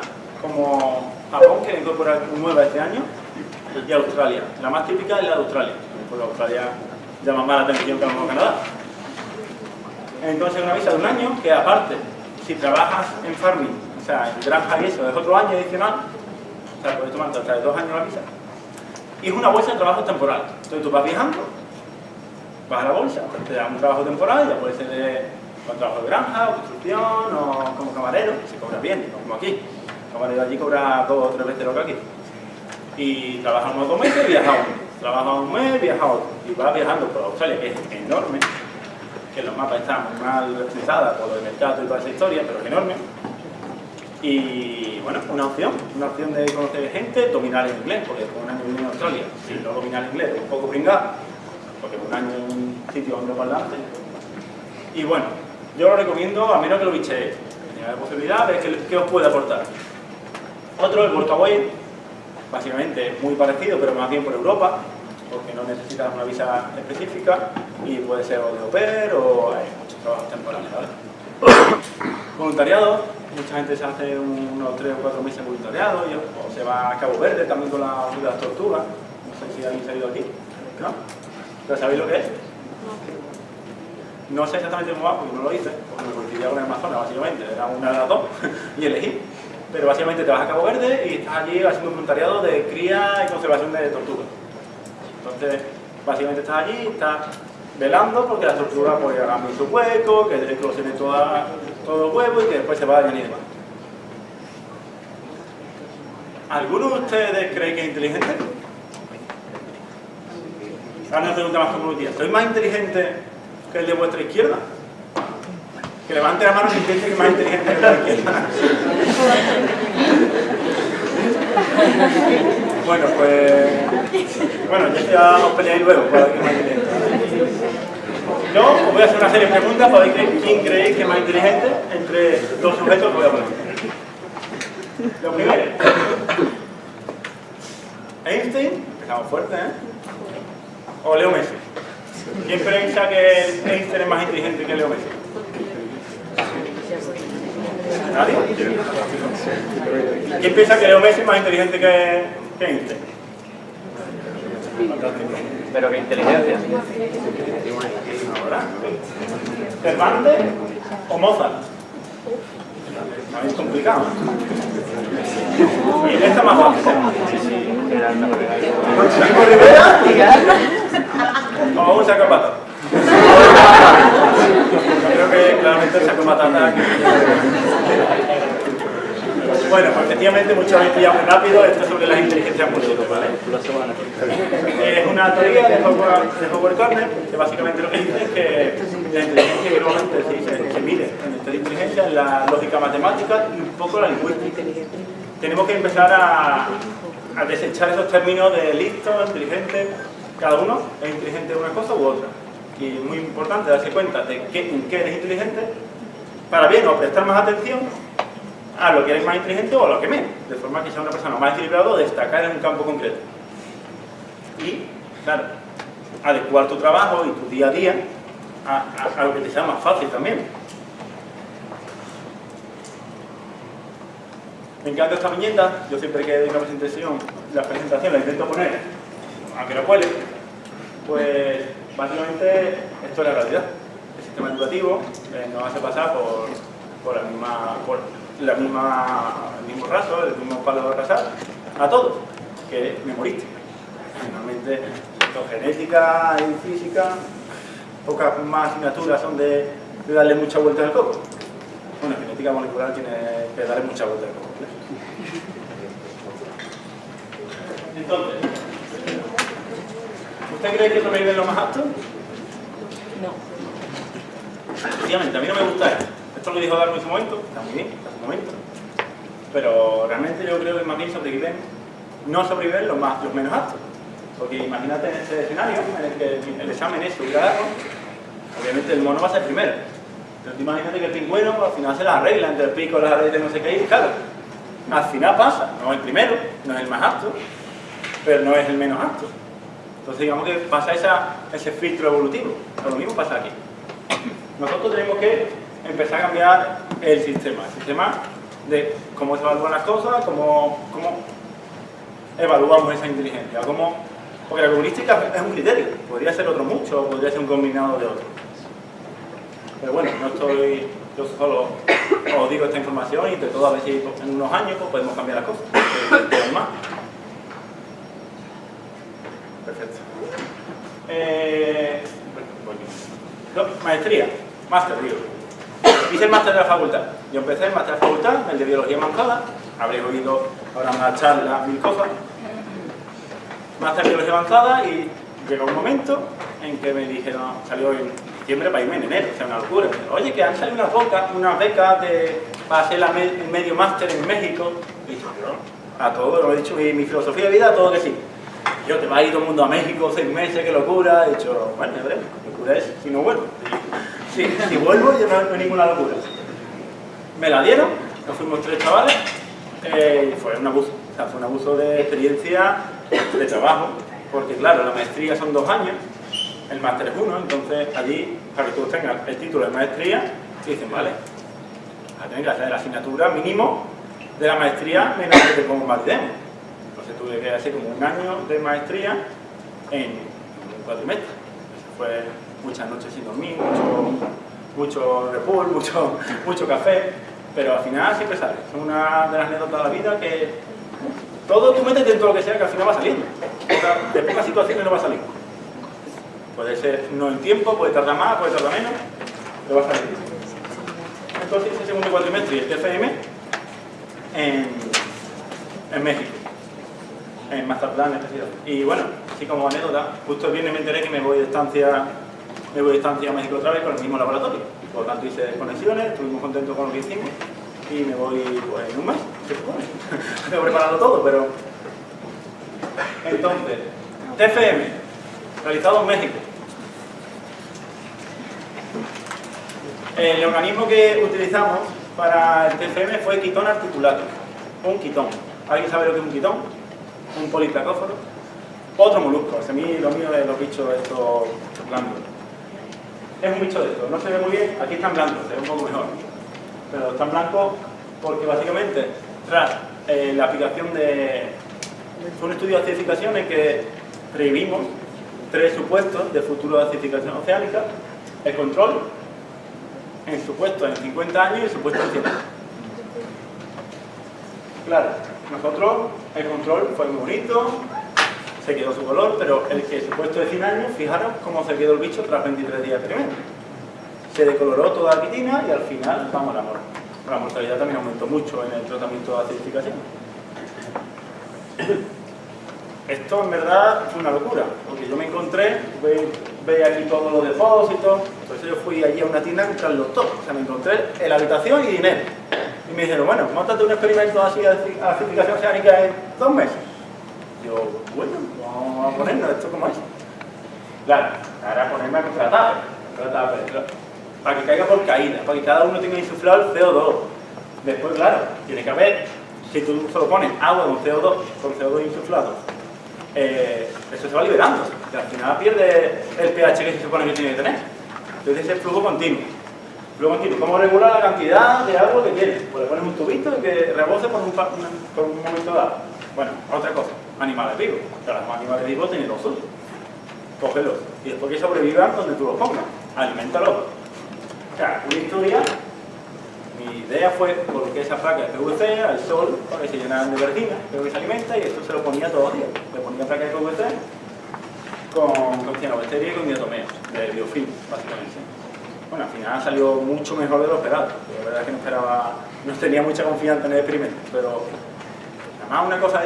como Japón, que incorpora nueva este año, y Australia. La más típica es la de Australia, porque Australia llama más la atención que a Canadá. Entonces una visa de un año que aparte, si trabajas en farming, o sea, en granja y eso, es otro año adicional, o sea, puedes tomarte hasta dos años la visa. Y es una bolsa de trabajo temporal. Entonces tú vas viajando, vas a la bolsa, te dan un trabajo temporal, ya puede ser de, trabajo de granja, o construcción, o como camarero, se cobra bien, no como aquí. El camarero allí cobra dos o tres veces lo que aquí. Y trabaja unos dos meses, viaja uno. Trabaja un mes, viaja otro. Y vas viajando por Australia, que es enorme, que los mapas están muy mal representados por lo del mercado y toda esa historia, pero es enorme. Y bueno, una opción, una opción de conocer gente, dominar el inglés, porque con un año en Australia, si no dominar el inglés, un poco pringado, porque un año en un sitio angloparlante. Y bueno, yo lo recomiendo a menos que lo bicheéis. Tenía la posibilidad de qué, qué os puede aportar. Otro, el Workaway, básicamente es muy parecido, pero más bien por Europa, porque no necesitas una visa específica y puede ser o de pair o hay muchos trabajos temporales, ¿vale? (coughs) Voluntariado, mucha gente se hace unos 3 o 4 meses de voluntariado y, o se va a Cabo Verde también con la, con las tortugas. No sé si alguien se ha ido aquí, ¿no? ¿Pero sabéis lo que es? No sé exactamente cómo va, porque no lo hice, porque me coincidía con el Amazonas, básicamente, era una de las dos, (laughs) y elegí. Pero básicamente te vas a Cabo Verde y estás allí haciendo un voluntariado de cría y conservación de tortugas. Entonces, básicamente estás allí, estás velando porque las tortugas pues, bien su hueco, que eclosionen toda, todo el huevo y que después se vayan y demás. ¿Alguno de ustedes cree que es inteligente? Ahora una pregunta más comunitaria. ¿Soy más inteligente que el de vuestra izquierda? Que levante la mano si piensa que es más inteligente que el de la izquierda. (laughs) bueno, pues Bueno, ya os peleáis luego quién es más inteligente. Yo os voy a hacer una serie de preguntas para ver quién creéis que es más inteligente entre dos sujetos que voy a poner. Lo primero. Einstein, empezamos fuerte, ¿eh? O Leo Messi. ¿Quién piensa que Einstein es más inteligente que Leo Messi? ¿Nadie? ¿Quién piensa que Leo Messi es más inteligente que, que Einstein? Pero qué inteligencia. ¿Cervantes o Mozart? Es complicado. Y esta más fácil. ¿Chico Rivera? O un saco patata. Yo creo que claramente el saco patata. Bueno, pues efectivamente muchos habéis pillado muy rápido esto es sobre las inteligencias múltiples, ¿vale? Es una teoría de Howard, de Howard Gardner que básicamente lo que dice es que la inteligencia que normalmente se, se, mide en de inteligencia es la lógica matemática y un poco la lingüística. Tenemos que empezar a, desechar esos términos de listo, inteligente, cada uno es inteligente en una cosa u otra. Y es muy importante darse cuenta de qué, en qué eres inteligente para bien o prestar más atención a lo que eres más inteligente o a lo que menos, de forma que sea una persona más equilibrada o destacar en un campo concreto. Y, claro, adecuar tu trabajo y tu día a día a, lo que te sea más fácil también. Me encanta esta viñeta, yo siempre que doy una presentación, la presentación la intento poner, aunque no cuele, pues básicamente esto es la realidad. El sistema educativo eh, nos hace pasar por, por la misma, la misma, el mismo raso, el mismo palo de rasar, a todos, que es memorística. Finalmente, esto, genética y física, pocas más asignaturas son de, de darle mucha vuelta al coco. Bueno, genética molecular tiene que darle mucha vuelta al coco. Entonces, ¿usted cree que sobreviven los más aptos? No. Efectivamente, a mí no me gusta esto. Esto lo dijo Darwin en su momento, está muy bien, está en su momento. Pero realmente yo creo que más bien sobreviven, no sobreviven los, más, los menos aptos. Porque imagínate en ese escenario en el que el examen es hubiera dado, obviamente el mono va a ser primero. Pero imagínate que el pingüino al final se las arregla entre el pico, las aretes, no sé qué, y claro, al final pasa, no es el primero, no es el más apto, pero no es el menos apto. Entonces digamos que pasa esa, ese filtro evolutivo. Lo mismo pasa aquí. Nosotros tenemos que empezar a cambiar el sistema, el sistema de cómo se evalúan las cosas, cómo, cómo evaluamos esa inteligencia, cómo, porque la heurística es un criterio, podría ser otro mucho, podría ser un combinado de otros. Pero bueno, no estoy, yo solo os digo esta información y entre todo a ver si en unos años pues, podemos cambiar las cosas, más. Perfecto. Eh, maestría, máster, digo. Hice el máster de la facultad. Yo empecé el máster de la facultad, el de biología avanzada. Habréis oído ahora una charla, mil cosas. Máster de biología avanzada y llegó un momento en que me dijeron, salió en diciembre para irme en enero, o sea, una locura. Oye, que han salido unas becas, una beca de, para hacer la me, medio máster en México. Y yo, a todo, lo he dicho, mi, mi filosofía de vida, a todo que sí. Yo te va a ir todo el mundo a México seis meses, qué locura. He dicho, bueno, veremos, locura es si no vuelvo. Si, vuelvo, ya no, no ninguna locura. Me la dieron, nos fuimos tres chavales, eh, y fue un abuso. O sea, fue un abuso de experiencia, de trabajo, porque claro, la maestría son dos años, el máster es uno, entonces allí, para que tú tengas el título de maestría, te dicen, vale, vas a tener que hacer la asignatura mínimo de la maestría menos que te convalidemos. Entonces tuve que hacer como un año de maestría en un cuatrimestre. Eso fue muchas noches sin dormir, mucho, mucho repul, (laughs) mucho, mucho café, pero al final siempre sale. Es una de las anécdotas de la vida que todo tú metes dentro de lo que sea que al final va saliendo. De pocas situaciones no va a salir. Puede ser no en tiempo, puede tardar más, puede tardar menos, pero va a salir. Entonces el segundo cuatrimestre y el TFM en, en México en Mazatlán, especial. Y bueno, así como anécdota, justo el viernes me enteré que me voy de estancia, me voy de estancia a México otra vez con el mismo laboratorio. Por lo tanto hice desconexiones, estuvimos contentos con lo que hicimos y me voy pues, en un mes, se supone. (laughs) Tengo preparado todo, pero... Entonces, TFM, realizado en México. El organismo que utilizamos para el TFM fue quitón articulato, un quitón. ¿Alguien sabe lo que es un quitón? Un poliplacóforo. Otro molusco, a mí lo mío es los bichos estos blancos. Es un bicho de estos, no se ve muy bien, aquí están blancos, se ve un poco mejor. Pero están blancos porque básicamente tras eh, la aplicación de... Un estudio de acidificación en que previmos tres supuestos de futuro de acidificación oceánica, el control, en supuesto en 50 años y el supuesto en 100 años. Claro, nosotros el control fue muy bonito, se quedó su color, pero el que supuesto de 100 años, fijaros cómo se quedó el bicho tras 23 días de experimento. Se decoloró toda la quitina y al final, vamos, la, mor la mortalidad también aumentó mucho en el tratamiento de acidificación. Esto en verdad fue una locura, porque yo me encontré, veis aquí todos los depósitos, eso yo fui allí a una tienda a comprarlos todos. O sea, me encontré en la habitación y dinero. Y me dijeron, bueno, montate un experimento así de acidificación oceánica en dos meses. Yo, bueno, vamos a ponernos esto como es. Claro, ahora ponerme a contratar, para que caiga por caída, para que cada uno tenga insuflado el CO2. Después, claro, tiene que haber, si tú solo pones agua con CO2, con CO2 insuflado, eh, eso se va liberando, al final pierde el pH que se supone que tiene que tener. Entonces es flujo continuo. Flujo continuo. ¿Cómo regular la cantidad de agua que tiene? Pues le pones un tubito que rebose por un momento dado. Bueno, otra cosa, animales vivos. O sea, los animales vivos tienen los suyos. Cógelos. Y después que sobrevivan donde tú los pongas. Aliméntalos. O sea, una historia mi idea fue colocar esa placa de PVC al sol para que se llenaran de verdina, creo que se alimenta y esto se lo ponía todos los días. Le ponía placa de PVC con, con cianobacteria y con diatomeos, de biofilm, básicamente. Bueno, al final salió mucho mejor de lo esperado. La verdad es que no esperaba, no tenía mucha confianza en el experimento, pero además una cosa,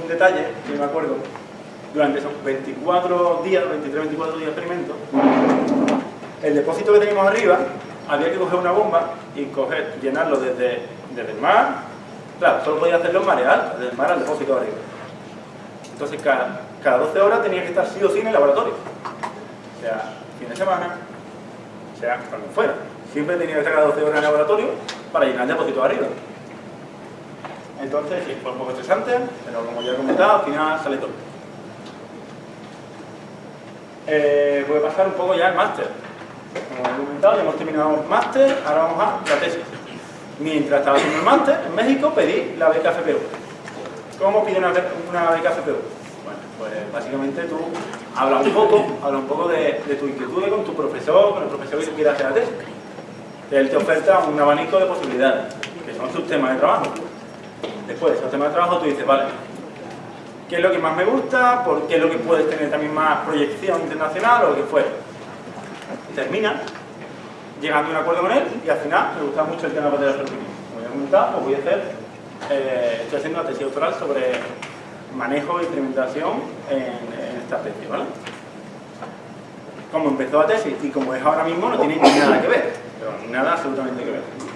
un detalle que me acuerdo, durante esos 24 días, 23-24 días de experimento, el depósito que teníamos arriba había que coger una bomba y coger, llenarlo desde, desde el mar. Claro, solo podía hacerlo en marea alta, desde el mar al depósito de arriba. Entonces cada, cada 12 horas tenía que estar sí o sí en el laboratorio. Sea fin de semana, sea cuando fuera. Siempre tenía que estar cada 12 horas en el laboratorio para llenar el depósito de arriba. Entonces, sí, fue un poco estresante, pero como ya he comentado, al final sale todo. Eh, voy a pasar un poco ya al máster. Como he comentado, ya hemos terminado el máster, ahora vamos a la tesis. Mientras estaba haciendo el máster, en México pedí la beca FPU. ¿Cómo pide una, beca FPU? Bueno, pues básicamente tú hablas un poco, habla un poco de, tu inquietud con tu profesor, con el profesor que quiera hacer la tesis. Él te oferta un abanico de posibilidades, que son tus temas de trabajo. Después de esos temas de trabajo tú dices, vale, ¿qué es lo que más me gusta? ¿Por qué es lo que puedes tener también más proyección internacional o lo que fuera? termina llegando a un acuerdo con él y al final me gusta mucho el tema de la fertilidad. Como ya he comentado, pues voy a hacer, eh, estoy haciendo una tesis doctoral sobre manejo e implementación en, esta especie, ¿vale? Como empezó la tesis y como es ahora mismo no tiene nada que ver, pero nada absolutamente que ver.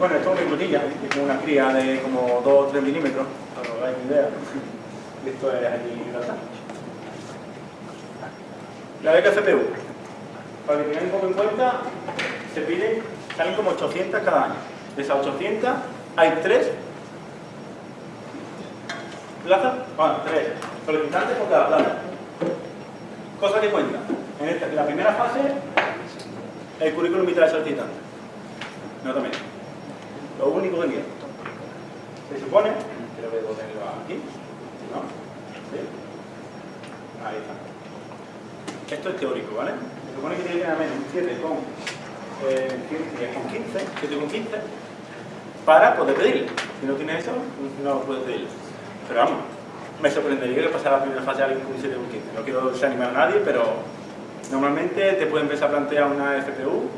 Bueno, esto es una crutilla, es como una cría de como 2 o 3 milímetros, para que os hagáis idea. Esto es aquí en la beca CPU, para que tengáis un poco en cuenta, se piden, salen como 800 cada año. De esas 800 hay 3 plazas, bueno, 3 solicitantes por cada plaza. Cosa que cuenta. En, esta, en la primera fase, el currículum vital del solicitante. No también. Lo único que mira. Se supone, creo que debo tenerlo aquí, ¿no? ¿Sí? Ahí está. Esto es teórico, ¿vale? Se supone que tiene que menos un 7 con, eh, con 15, 7 con 15, para poder pedirle. Si no tienes eso, no puedes pedir. Pero vamos, me sorprendería que pasara la primera fase a alguien con un 7 con 15. No quiero desanimar a nadie, pero normalmente te puede empezar a plantear una FPU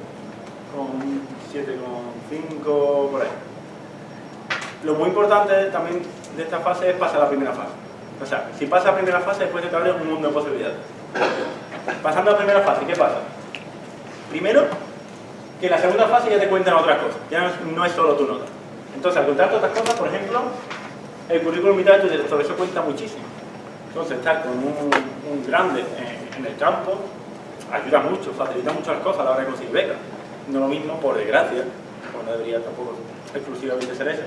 con 7 con 5, por ahí. Lo muy importante también de esta fase es pasar a la primera fase. O sea, si pasa la primera fase, después te abre un mundo de posibilidades. Pasando a la primera fase, ¿qué pasa? Primero, que en la segunda fase ya te cuentan otras cosas, ya no es, solo tu nota. Entonces, al contarte otras cosas, por ejemplo, el currículum vital de tu director, eso cuenta muchísimo. Entonces, estar con un, grande en, en el campo ayuda mucho, facilita mucho las cosas a la hora de conseguir becas. No lo mismo, por desgracia, no debería tampoco exclusivamente ser eso,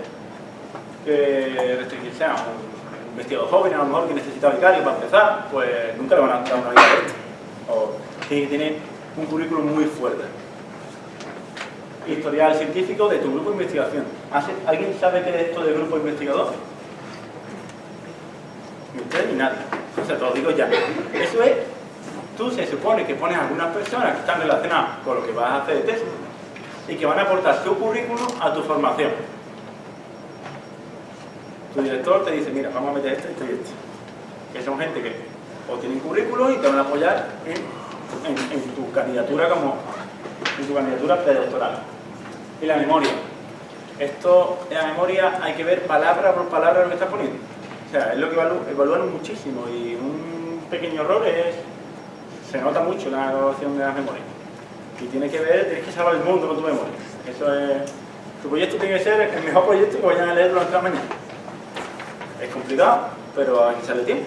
que restringirse a un investigador joven, a lo mejor que necesita becario para empezar, pues nunca le van a dar una de esto. O tiene que tener un currículum muy fuerte. Historial científico de tu grupo de investigación. ¿Hace- ¿Alguien sabe qué es esto del grupo investigador? Ni usted ni nadie. O sea, te lo digo ya. Eso es, tú se supone que pones a algunas personas que están relacionadas con lo que vas a hacer de tesis y que van a aportar su currículum a tu formación. Tu director te dice, mira, vamos a meter esto, esto y esto. Que son gente que o tienen currículum y te van a apoyar en, en- en tu candidatura como en tu candidatura predoctoral. Y la memoria. Esto, en la memoria hay que ver palabra por palabra lo que estás poniendo. O sea, es lo que evalúan muchísimo y un pequeño error es, se nota mucho la evaluación de las memorias. Y tienes que ver, tienes que salvar el mundo con tu memoria. Eso es, tu proyecto tiene que ser el mejor proyecto que vayan a leer durante la mañana. Es complicado, pero hay que echarle tiempo.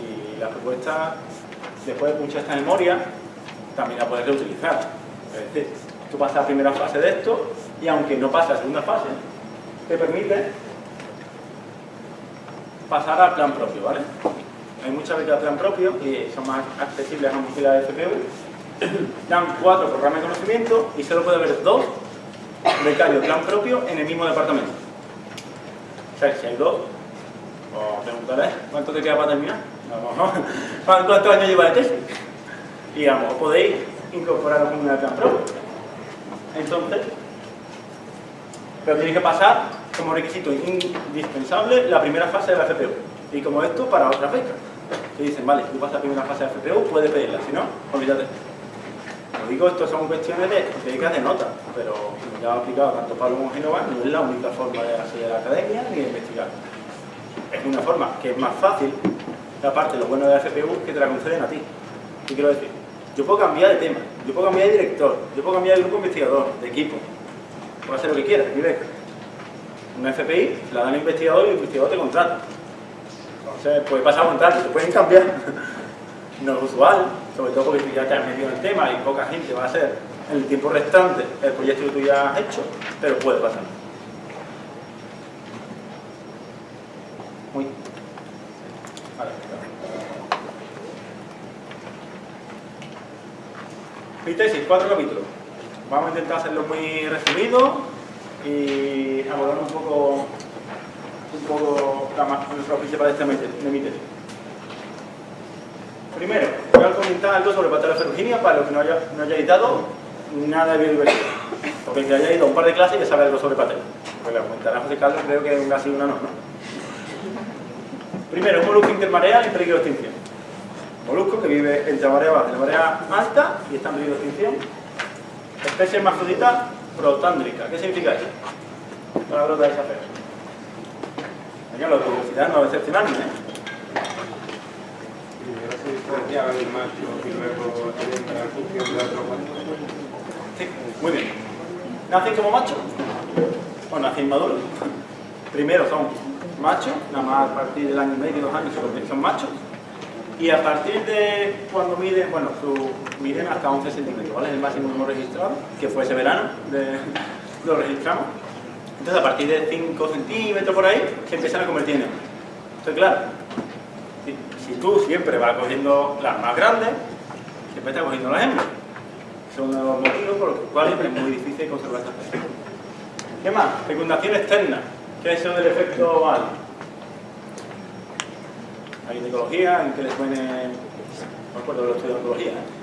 Y la propuesta, después de mucha esta memoria, también la puedes reutilizar. Es decir, tú pasas la primera fase de esto y aunque no pase la segunda fase, te permite pasar al plan propio, ¿vale? Hay muchas becas de plan propio y son más accesibles a mochila de FPU. (coughs) Dan cuatro programas de conocimiento y solo puede haber dos becarios plan propio en el mismo departamento. O sea, si hay dos, os preguntaré cuánto te queda para terminar. No, no. (laughs) ¿Cuántos años lleva de tesis? Y mejor podéis incorporar una de plan propio. Entonces, pero tenéis que pasar como requisito indispensable la primera fase de la FPU. Y como esto, para otras becas. Que dicen, vale, si tú pasas la primera fase de la FPU, puedes pedirla, si no, olvídate. Como digo, esto son cuestiones de becas de nota, pero como ya ha explicado tanto Pablo como Genova, no es la única forma de acceder a la academia ni de investigar. Es una forma que es más fácil, y aparte lo bueno de la FPU que te la conceden a ti. ¿Qué quiero decir? Yo puedo cambiar de tema, yo puedo cambiar de director, yo puedo cambiar de grupo investigador, de equipo. Puedo hacer lo que quiera, mi beca. Una FPI la dan al investigador y el investigador te contrata. Entonces, puede pasar a contrato, te pueden cambiar. (laughs) No es usual, sobre todo porque tú ya te has metido en el tema y poca gente va a hacer en el tiempo restante el proyecto que tú ya has hecho, pero puede pasar. Muy. Vale. Mi tesis, cuatro capítulos. Vamos a intentar hacerlo muy resumido y abordar un poco, un poco la, ma- nuestra principal de, este, de mi tesis. Primero, voy a comentar algo sobre Pateloferruginia para los que no haya, no hayáis dado nada de biodiversidad. Porque que haya ido a un par de clases ya sabe algo sobre Patelo. Pues le comentará José Carlos, creo que es casi una no, ¿no? Primero, un molusco intermareal en peligro de extinción. Molusco que vive entre marea baja y la marea alta y está en peligro de extinción. Especie hermafrodita protándrica. ¿Qué significa eso? Palabra de esa fea. Señor, la curiosidad no va a decepcionarme, ¿eh? Macho en macho. Muy bien. ¿Nacen como machos? O nacen inmaduros. Primero son machos, nada más a partir del año y medio, dos años se convierten- son machos. Y a partir de cuando miden, bueno, su, miden hasta 11 centímetros, ¿vale? Es el máximo que hemos registrado, que fue ese verano, (laughs) lo registramos. Entonces a partir de 5 centímetros por ahí, se empiezan a convertir en hembras. Entonces claro, si, tú siempre vas cogiendo las más grandes, siempre estás cogiendo las hembras. Es uno de los motivos por los cuales es muy difícil conservar esta especie. ¿Qué más? Fecundación externa. ¿Qué es eso del efecto Al? La ginecología, en que les suene... No de los estudios de oncología. ¿eh?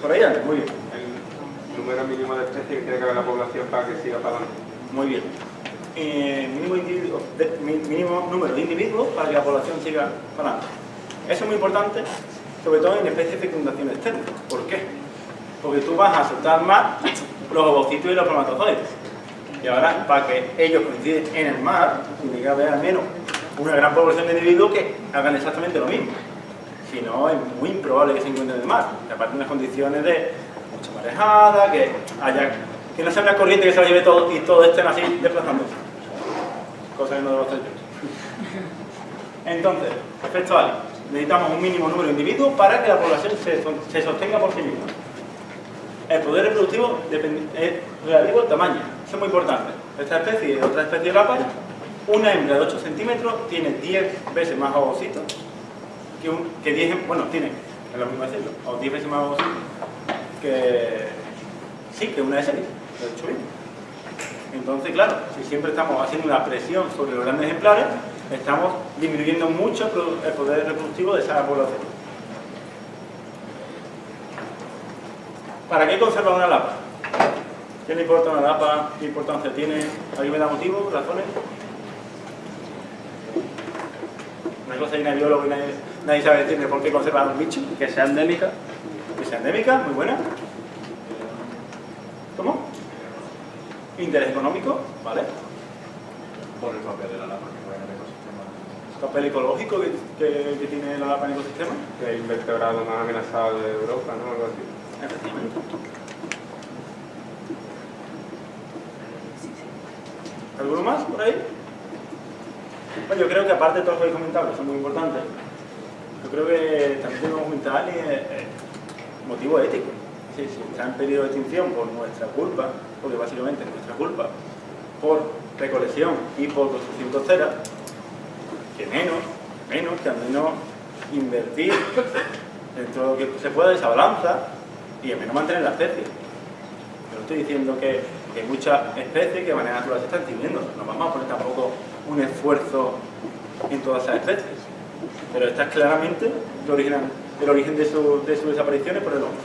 Por ahí muy bien. Número mínimo de especies que tiene que haber la población para que siga para adelante. Muy bien. Eh, mínimo número de individuos para que la población siga para adelante. Eso es muy importante, sobre todo en especies de fecundación externa. ¿Por qué? Porque tú vas a soltar más los ovocitos y los espermatozoides. Y ahora, para que ellos coinciden en el mar, tiene que haber al menos una gran población de individuos que hagan exactamente lo mismo. Si no, es muy improbable que se encuentren en el mar. Y aparte, unas condiciones de mucha marejada, que haya que no sea una corriente que se lo lleve todo y todo estén así desplazándose. Cosa que no debo hacer yo. Entonces, efecto Ali. Necesitamos un mínimo número de individuos para que la población se, se sostenga por sí misma. El poder reproductivo es relativo al tamaño. Eso es muy importante. Esta especie y otra especie de lápara, una hembra de 8 centímetros tiene 10 veces más ovocitos que, un, que 10, hem- bueno, tiene, es lo mismo decirlo, o 10 veces más ovocitos que, sí, que una serie, lo he dicho bien. Entonces, claro, si siempre estamos haciendo una presión sobre los grandes ejemplares, estamos disminuyendo mucho el poder reproductivo de esa población. ¿Para qué conservar una lapa? ¿Qué le importa una lapa? ¿Qué importancia tiene? ¿Alguien me da motivos, razones? Una cosa hay una biólogo y nadie, nadie sabe decirme por qué conservar un bicho. Que sea endémica. Que sea endémica, muy buena. ¿Cómo? Interés económico, ¿vale? Por el papel de la lapa que juega en el ecosistema. Papel ecológico que, que- que tiene la lapa en el ecosistema. Que el invertebrado más amenazado de Europa, ¿no? Algo así. Efectivamente. ¿Alguno más por ahí? Bueno, yo creo que aparte de todo lo que habéis comentado, que son muy importantes, yo creo que también debemos comentar eh, eh, motivo ético. Sí, si está en peligro de extinción por nuestra culpa, porque básicamente es nuestra culpa, por recolección y por construcción costera, que menos, menos que al menos invertir dentro de lo que se pueda de esa balanza y al menos mantener la especie. Yo no estoy diciendo que, que muchas especies que de manera natural se están extinguiendo, no vamos a poner tampoco un esfuerzo en todas esas especies, pero esta es claramente el origen, el origen de, su, de sus desapariciones por el hombre.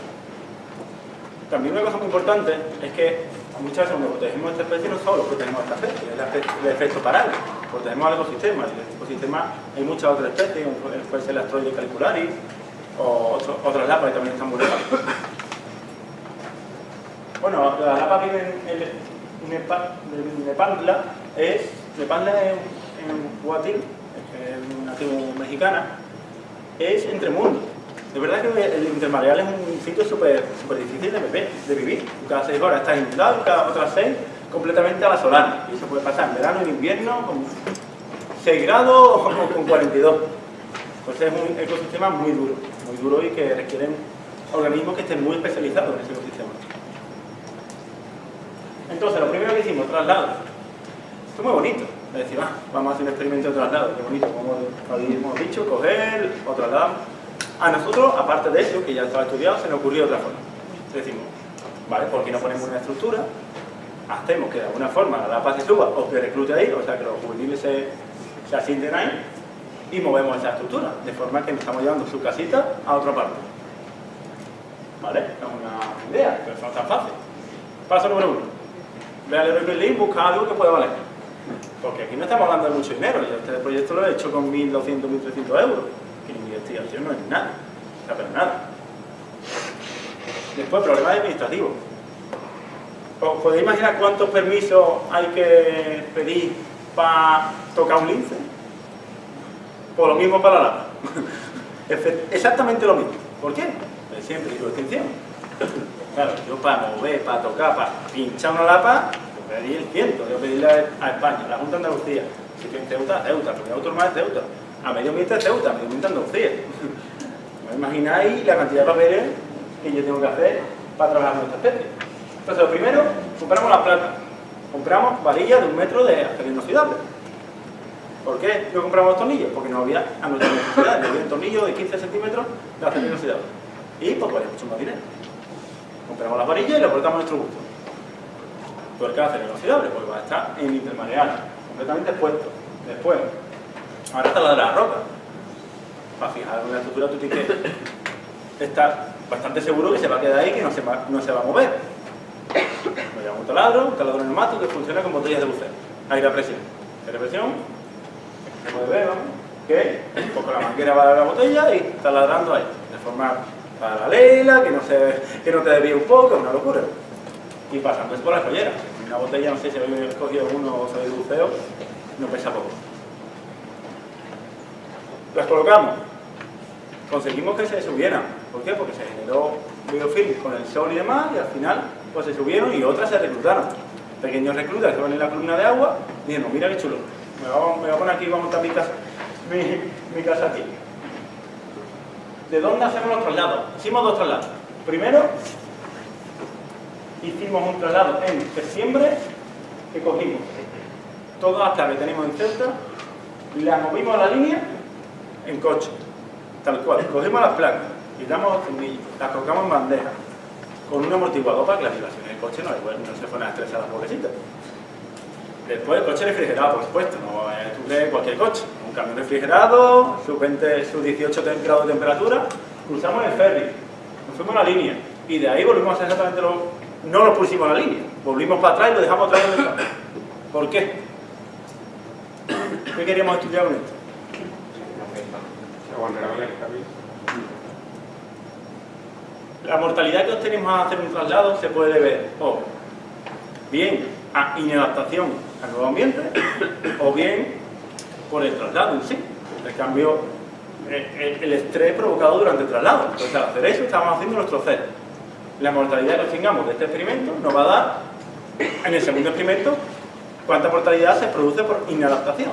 También una cosa muy importante es que muchas veces cuando protegemos esta especie no solo protegemos esta especie, es la el efecto parado, protegemos al ecosistema. En el ecosistema hay muchas otras especies, puede ser el astroide calicularis o otras lapas que también están vulnerables. Bueno, la lapa vive en en Nepantla, es, Nepantla es un huatil, es una tribu mexicana, es entre mundos. De verdad que el intermareal es un sitio súper difícil de, beber- de vivir. Cada seis horas estás inundado cada otras seis completamente a la solana. Y eso puede pasar en verano y en invierno con 6 grados o con 42. Pues es un ecosistema muy duro, muy duro y que requieren organismos que estén muy especializados en ese ecosistema. Entonces, lo primero que hicimos, traslado. Esto es muy bonito. Es decir, ah, vamos a hacer un experimento de traslado. Qué bonito, como habíamos dicho, coger o trasladar. A nosotros, aparte de eso, que ya estaba estudiado, se nos ocurrió otra forma. Decimos, vale, ¿por qué no ponemos una estructura? Hacemos que de alguna forma la lapa se suba o que reclute ahí, o sea, que los juveniles se, se asienten ahí y movemos esa estructura, de forma que nos estamos llevando su casita a otra parte. ¿Vale? Es una idea, pero no es tan fácil. Paso número uno. Ve al Merlin, busca algo que pueda valer. Porque aquí no estamos hablando de mucho dinero. Yo este proyecto lo he hecho con 1.200, 1.300 euros. Investigación no es nada. O sea, pero nada. Después, problemas administrativos. ¿Os podéis imaginar cuántos permisos hay que pedir para tocar un lince? Por lo mismo para la. (laughs) Efe- Exactamente lo mismo. ¿Por qué? Pues siempre digo extinción. Claro, yo para mover, para tocar, para pinchar una lapa, pedí el ciento, yo pedirle a, España, a la Junta de Andalucía. Si estoy en Ceuta, comunidad autónoma es Ceuta. A medio ambiente es Ceuta, a medio ambiente Andalucía. (laughs) ¿No imagináis la cantidad de papeles que yo tengo que hacer para trabajar con esta especie? Entonces, lo primero, compramos la plata. Compramos varillas de un metro de acero inoxidable. ¿Por qué no compramos los tornillos? Porque no había a nuestra necesidad, no había un tornillo de 15 centímetros de acero inoxidable. Y pues vale mucho más dinero. Compramos las varillas y las cortamos a nuestro gusto. Tuerca de acero inoxidable, pues va a estar en intermareal, completamente expuesto. Después, ahora está la de la roca. Para fijar una estructura tú tienes que estar bastante seguro que se va a quedar ahí que no se va, a mover. Nos llevamos un taladro, un taladro neumático que funciona con botellas de buceo. Aire a presión. Aire a presión, puede ver, vamos, que con la manguera va a la botella y está ladrando ahí, de forma paralela, que no, se, que no te desvíe un poco, es una locura. Y pasando eso por la joyera. Una botella, no sé si habéis cogido uno o sabéis de buceo, no pesa poco. Las colocamos. Conseguimos que se subieran. ¿Por qué? Porque se generó biofilm con el sol y demás, y al final pues se subieron y otras se reclutaron. Pequeños reclutas que estaban en la columna de agua, dijeron, mira qué chulo, me voy a, poner aquí, voy a montar mi casa, mi, casa aquí. ¿De dónde hacemos los traslados? Hicimos dos traslados. Primero, hicimos un traslado en septiembre que cogimos todas las que tenemos en Celta, las movimos a la línea en coche, tal cual. Cogemos las placas, quitamos los las colocamos en bandeja, con un amortiguador para que la vibración en el coche no, no se fueran a estresar las pobrecitas. Después el coche refrigerado, por supuesto, no es cualquier coche. Un camión refrigerado, sus 20, sus 18 grados de temperatura, cruzamos el ferry, nos fuimos a la línea y de ahí volvimos a hacer exactamente lo... No lo pusimos a la línea, volvimos para atrás y lo dejamos vez donde estaba. ¿Por qué? ¿Qué queríamos estudiar con esto? La mortalidad que obtenemos al hacer un traslado se puede ver o bien a inadaptación al nuevo ambiente o bien por el traslado en sí, el cambio, el, estrés provocado durante el traslado. Entonces al hacer eso estamos haciendo nuestro cero. La mortalidad que obtengamos de este experimento nos va a dar en el segundo experimento cuánta mortalidad se produce por inadaptación.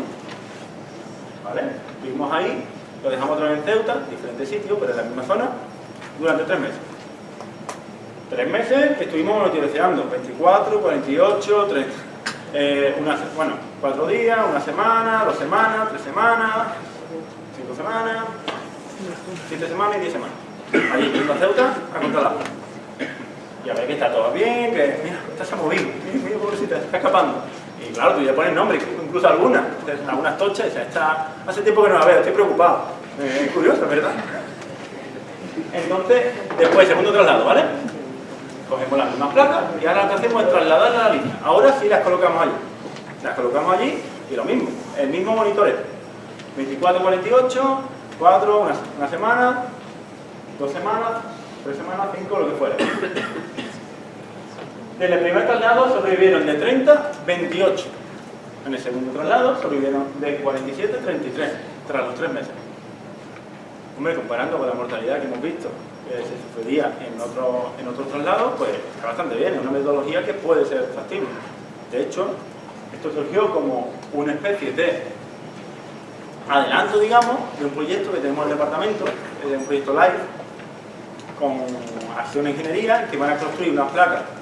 ¿Vale? Vimos ahí, lo dejamos otra vez en Ceuta, diferentes sitios, pero en la misma zona, durante tres meses. Tres meses que estuvimos monitoreando, 24, 48, 30. Eh, una, se- bueno, cuatro días, una semana, dos semanas, tres semanas, cinco semanas, siete semanas y diez semanas. Allí, yendo a Ceuta, a controlar. Y a ver que está todo bien, que mira, esta se ha movido, mira, mira pobrecita, está escapando. Y claro, tú ya pones nombre, incluso algunas, algunas tochas, y dices, esta, hace tiempo que no la veo, estoy preocupado. Eh, es curioso, ¿verdad? Entonces, después, segundo traslado, ¿vale? Cogemos las mismas placas y ahora lo que hacemos es trasladarlas a la línea. Ahora sí las colocamos allí. Las colocamos allí y lo mismo, el mismo monitoreo. 24, 48, 4, una, una semana, dos semanas, tres semanas, cinco, lo que fuera. En el primer traslado sobrevivieron de 30, 28. En el segundo traslado sobrevivieron de 47, 33, tras los tres meses. Hombre, comparando con la mortalidad que hemos visto que se sufriría en otro, en otros traslados, pues está bastante bien, es una metodología que puede ser factible. De hecho, esto surgió como una especie de adelanto, digamos, de un proyecto que tenemos en el departamento, de un proyecto live, con Acción Ingeniería, que van a construir unas placas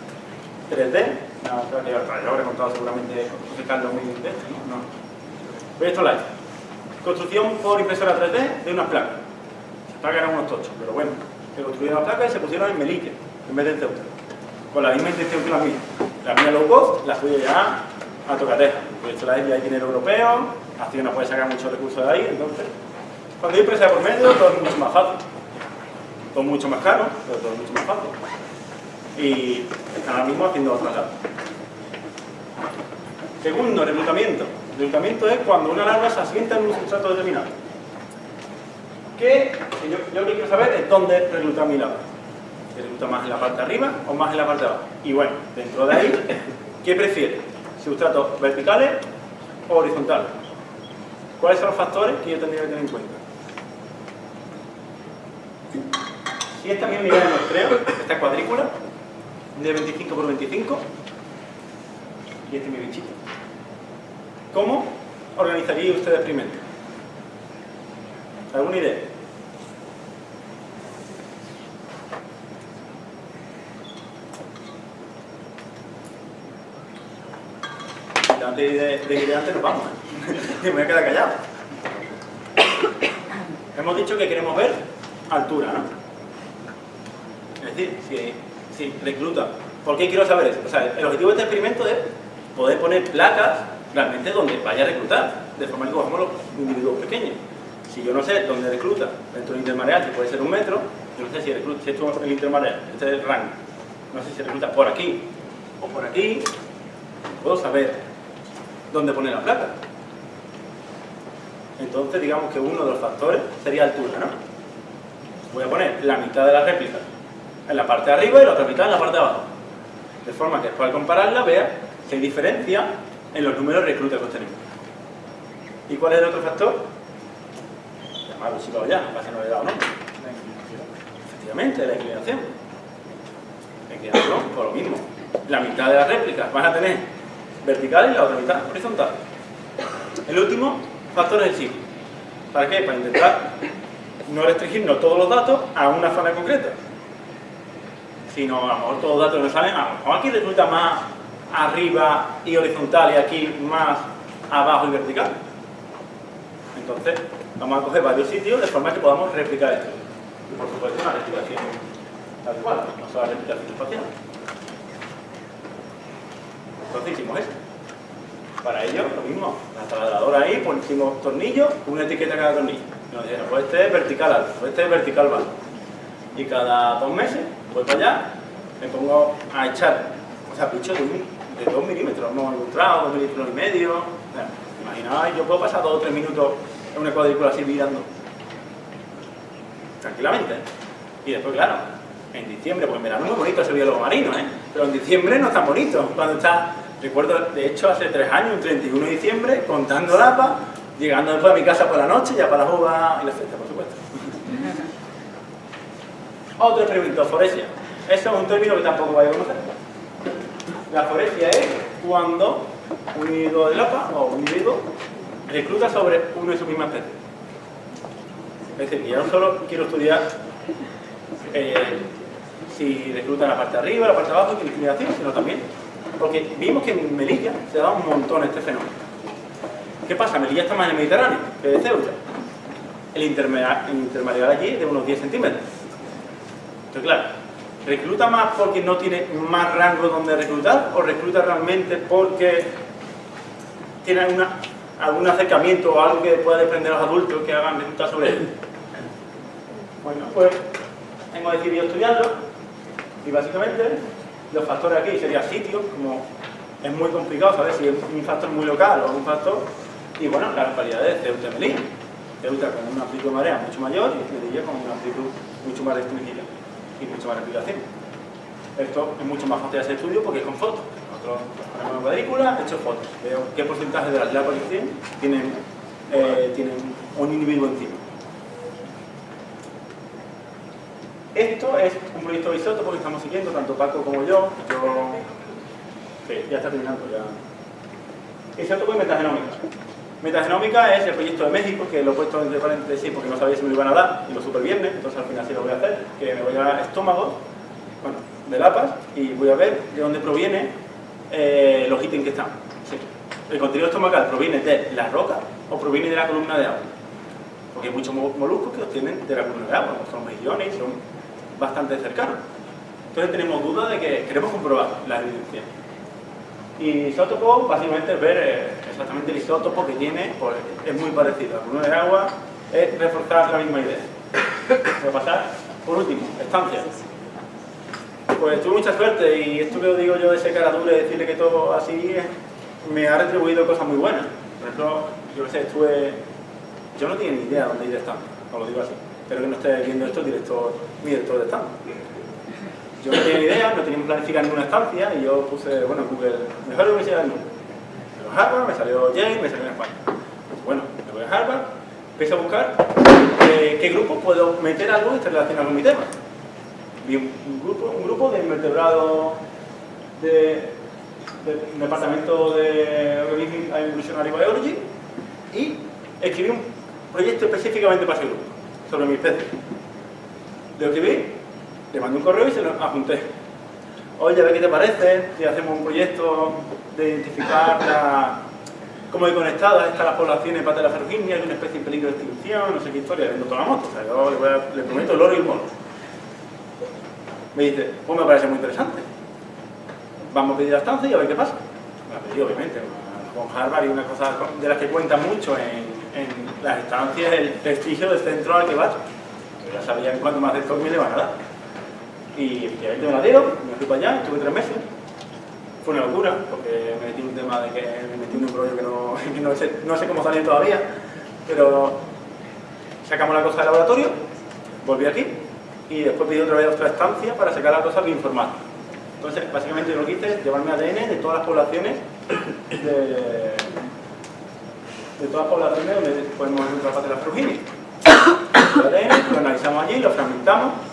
3D, una que ya habré contado seguramente Carlos muy de esto, ¿no? Proyecto. Construcción por impresora 3D de unas placas. Las placas eran unos tochos, pero bueno, se construyeron las placas y se pusieron en Melique, en vez de en Ceuta. Con la misma intención que la mía. La mía low cost, la suya ya a tocateja. Proyecto live ya hay dinero europeo, Acción no puede sacar muchos recursos de ahí, entonces... Cuando hay empresa por medio, todo es mucho más fácil. Todo mucho más caro, pero todo es mucho más fácil. Y están ahora mismo haciendo otras traslados. Segundo, reclutamiento. Reclutamiento es cuando una larva se asienta en un sustrato determinado. ¿Qué? Yo, lo que quiero saber es dónde reclutar mi larva. ¿Se recluta más en la parte de arriba o más en la parte de abajo? Y bueno, dentro de ahí, ¿qué prefiere? ¿Sustratos verticales o horizontales? ¿Cuáles son los factores que yo tendría que tener en cuenta? Si esta es mi unidad de muestreo, esta cuadrícula, de 25 por 25, y este es mi bichito. ¿Cómo organizaría usted el experimento? ¿Alguna idea? Antes de, de ir antes nos vamos. ¿eh? (laughs) me voy a quedar callado. Hemos dicho que queremos ver altura, ¿no? Es decir, si, si recluta. ¿Por qué quiero saber eso? O sea, el objetivo de este experimento es poder poner placas realmente donde vaya a reclutar, de forma que cojamos los individuos pequeños. Si yo no sé dónde recluta dentro del intermareal, que puede ser un metro, yo no sé si recluta, si esto es el intermareal, este es el rango. No sé si recluta por aquí o por aquí, puedo saber dónde poner la placa. Entonces, digamos que uno de los factores sería altura, ¿no? Voy a poner la mitad de la réplica en la parte de arriba y la otra mitad en la parte de abajo. De forma que después al compararla vea si hay diferencia en los números de reclutas que obtenemos. ¿Y cuál es el otro factor? Llamarlo lo ya, casi no le he dado nombre. Efectivamente, la inclinación. Aquí no, por lo mismo. La mitad de las réplicas van a tener vertical y la otra mitad horizontal. El último factor es el sitio. ¿Para qué? Para intentar no restringirnos todos los datos a una zona concreta. Sino a lo mejor todos los datos nos salen, a lo mejor aquí resulta más arriba y horizontal y aquí más abajo y vertical. Entonces, vamos a coger varios sitios de forma que podamos replicar esto. Y por supuesto una replicación tal cual, no solo la replicación espacial. Entonces hicimos eso. Para ello, lo mismo, la taladradora ahí, pusimos tornillos, una etiqueta cada tornillo. Y nos dijeron, pues este es vertical alto, pues este es vertical bajo. Y cada dos meses, voy para allá, me pongo a echar, o sea, bichos de, un- de dos milímetros, no ilustrado, dos milímetros y medio. O sea, imaginaos, yo puedo pasar dos o tres minutos en una cuadrícula así mirando. Tranquilamente. Y después, claro, en diciembre, pues en verano es muy bonito ese biólogo marino, ¿eh? Pero en diciembre no es tan bonito. Cuando está, recuerdo, de hecho, hace tres años, un 31 de diciembre, contando lapas, llegando después a mi casa por la noche, ya para uvas y la fiesta, por supuesto. Otro experimento, foresia. Eso es un término que tampoco vais a conocer. La foresia es cuando un individuo de lapa o un individuo recluta sobre una de su misma especie. Es decir, que yo no solo quiero estudiar eh, si recluta en la parte de arriba, la parte de abajo, y discriminación, sino también porque vimos que en Melilla se da un montón este fenómeno. ¿Qué pasa? Melilla está más en el Mediterráneo que de Ceuta. El intermareal allí es de unos 10 centímetros. Entonces, claro, ¿recluta más porque no tiene más rango donde reclutar o recluta realmente porque tiene algún acercamiento o algo que pueda desprender a los adultos que hagan reclutar sobre él? Bueno, pues hemos decidido estudiarlo y básicamente los factores aquí serían sitios, como es muy complicado saber si es un factor muy local o un factor, y bueno, las localidades de Ceuta y Melilla. Ceuta con una amplitud de marea mucho mayor y Melilla con una amplitud mucho más restringida y mucho más replicación. Esto es mucho más fácil de hacer estudio porque es con fotos. Nosotros ponemos una cuadrícula, he hecho fotos, veo qué porcentaje de las que tienen eh, tienen un individuo encima. Esto es un proyecto isótopo que estamos siguiendo, tanto Paco como yo. Yo... Sí, ya está terminando. Ya. Isótopo y metagenómica. Metagenómica es el proyecto de México, que lo he puesto entre paréntesis porque no sabía si me lo iban a dar, y lo supe el viernes, entonces al final sí lo voy a hacer, que me voy a estómago, bueno, de lapas, y voy a ver de dónde proviene eh, los ítems que están. ¿El contenido estomacal proviene de la roca o proviene de la columna de agua? Porque hay muchos mo- moluscos que obtienen de la columna de agua, como son mejillones y son bastante cercanos. Entonces tenemos duda de que queremos comprobar la evidencia. Y isótopo, básicamente es ver eh, exactamente el isótopo que tiene, pues es muy parecido. Columna de agua es reforzar la misma idea. Voy a pasar, por último, estancias. Pues tuve mucha suerte y esto que os digo yo de ese cara dura y decirle que todo así es, me ha retribuido cosas muy buenas. Por ejemplo, yo que sé, estuve... Yo no tenía ni idea dónde ir de stand, os lo digo así. Espero que no esté viendo esto director, mi director de stand. Yo no tenía idea, no teníamos planificada ninguna estancia y yo puse, bueno, Google, mejor universidad del. Me salió Harvard, me salió Yale, me salió en España. Bueno, me voy a Harvard, empecé a buscar eh, qué grupo puedo meter algo esté relacionado con mi tema. Vi un, grupo, un grupo de invertebrados de, del departamento de Organism Evolutionary Biology y escribí un proyecto específicamente para ese grupo, sobre mi especie. Lo escribí, le mandé un correo y se lo apunté. Oye, a ver qué te parece si hacemos un proyecto de identificar la, cómo de conectadas están las poblaciones de Patella ferruginia, hay una especie en peligro de extinción, no sé qué historia, vendo toda la moto, o sea, yo le, prometo el oro y el mono. Me dice, pues me parece muy interesante. Vamos a pedir la estancia y a ver qué pasa. La pedí, obviamente, con Harvard y una cosa de las que cuentan mucho en, las estancias, el prestigio del centro al que vas. Ya sabían cuánto más de esto me le van a dar. Y efectivamente me la dieron, me fui para allá, estuve tres meses. Fue una locura, porque me metí en un tema de que me metí en un rollo que no, (laughs) no, sé, no sé cómo salir todavía, pero sacamos la cosa del laboratorio, volví aquí y después pedí otra vez otra estancia para sacar la cosa bioinformática. Entonces, básicamente lo que hice es llevarme ADN de todas las poblaciones de, todas las poblaciones donde podemos encontrar de la frugini. El ADN lo analizamos allí, lo fragmentamos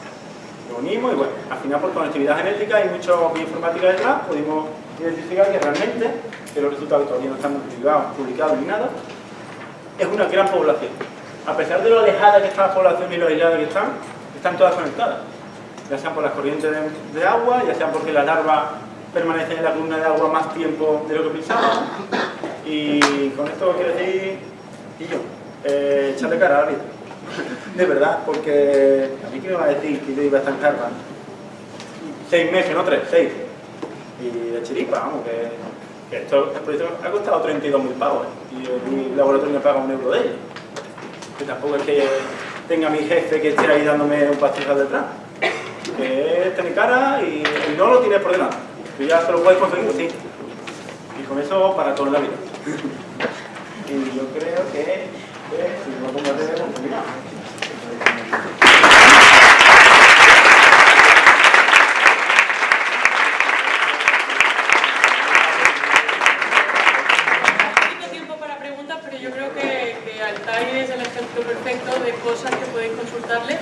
y bueno, al final por conectividad genética y mucho bioinformática detrás pudimos identificar que realmente, que los resultados todavía no están publicados, ni nada, es una gran población. A pesar de lo alejada que está la población y lo aislada que están, están todas conectadas. Ya sean por las corrientes de, de agua, ya sean porque las larvas permanecen en la columna de agua más tiempo de lo que pensábamos. Y con esto quiero decir, y yo, eh, echarle cara a la vida. (laughs) De verdad, porque a mí que me va a decir que yo iba a estar en Harvard seis meses, no tres, seis. Y de chiripa, vamos, que, que esto, el proyecto ha costado 32.000 pavos ¿eh? y mi laboratorio me paga un euro de ello. Que tampoco es que tenga mi jefe que esté ahí dándome un pastizal detrás. Que es tener cara y, no lo tienes por delante. Tú ya te lo puedes conseguir, sí. Y con eso para toda la vida. (laughs) y yo creo que, que si no pongo a hacer, poquito tiempo para preguntas, pero yo creo que, Altair es el ejemplo perfecto de cosas que podéis consultarle.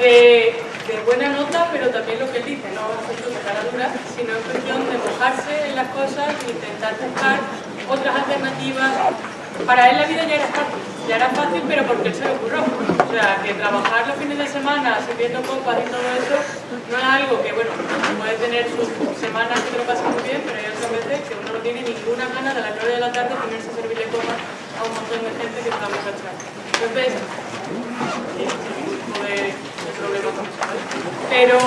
Eh, de buena nota, pero también lo que él dice, no ejemplos de cara dura, sino en cuestión de mojarse en las cosas e intentar buscar otras alternativas. Para él la vida ya era fácil, ya era fácil, pero porque él se le ocurrió. O sea, que trabajar los fines de semana, sirviendo copas y todo eso, no es algo que, bueno, puede tener sus semanas que te lo pasan muy bien, pero hay otras veces que uno no tiene ninguna gana de las 9 de la tarde ponerse a servirle copas a un montón de gente que está muy cansada. Entonces. Pero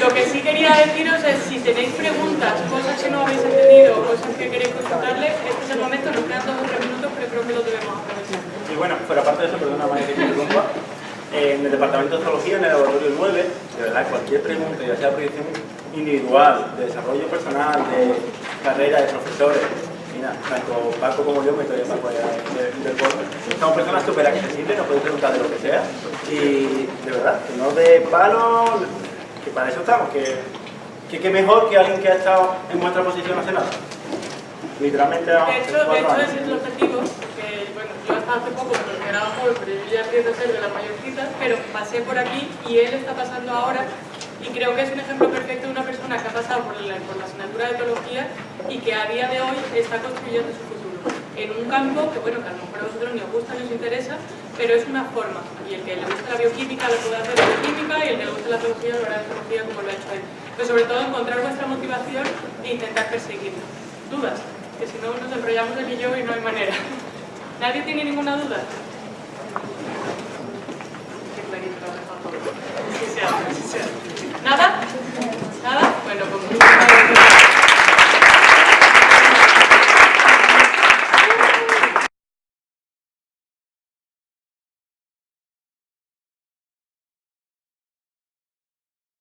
lo que sí quería deciros es, si tenéis preguntas, cosas que no habéis entendido, cosas que queréis consultarle, este es el momento, nos quedan dos o tres minutos, pero creo que lo debemos aprovechar. Bueno, pero aparte de eso, perdona María que te interrumpa, en el departamento de zoología, en el laboratorio 9, de verdad, cualquier pregunta, ya sea proyección individual, de desarrollo personal, de carrera, de profesores, mira, tanto Paco como yo, me estoy Paco allá del del pueblo, somos personas súper accesibles, nos podéis preguntar de lo que sea, y de verdad, que no de palo, que para eso estamos, que, que, que mejor que alguien que ha estado en vuestra posición hace nada. Literalmente, De hecho, de hecho ese es el objetivo, que bueno, yo hasta hace poco me consideraba joven, pero yo ya empiezo a ser de las mayorcitas, pero pasé por aquí y él está pasando ahora y creo que es un ejemplo perfecto de una persona que ha pasado por la, la asignatura de etología y que a día de hoy está construyendo su futuro en un campo que bueno, que a lo mejor a vosotros ni os gusta ni os interesa, pero es una forma y el que le gusta la bioquímica lo puede hacer en bioquímica y el que le gusta la zoología lo hará en zoología como lo ha hecho él. Pero sobre todo encontrar vuestra motivación e intentar perseguirla. ¿Dudas? Que si no nos enrollamos él y y no hay manera. ¿Nadie tiene ninguna duda? ¿Nada? ¿Nada? Bueno, pues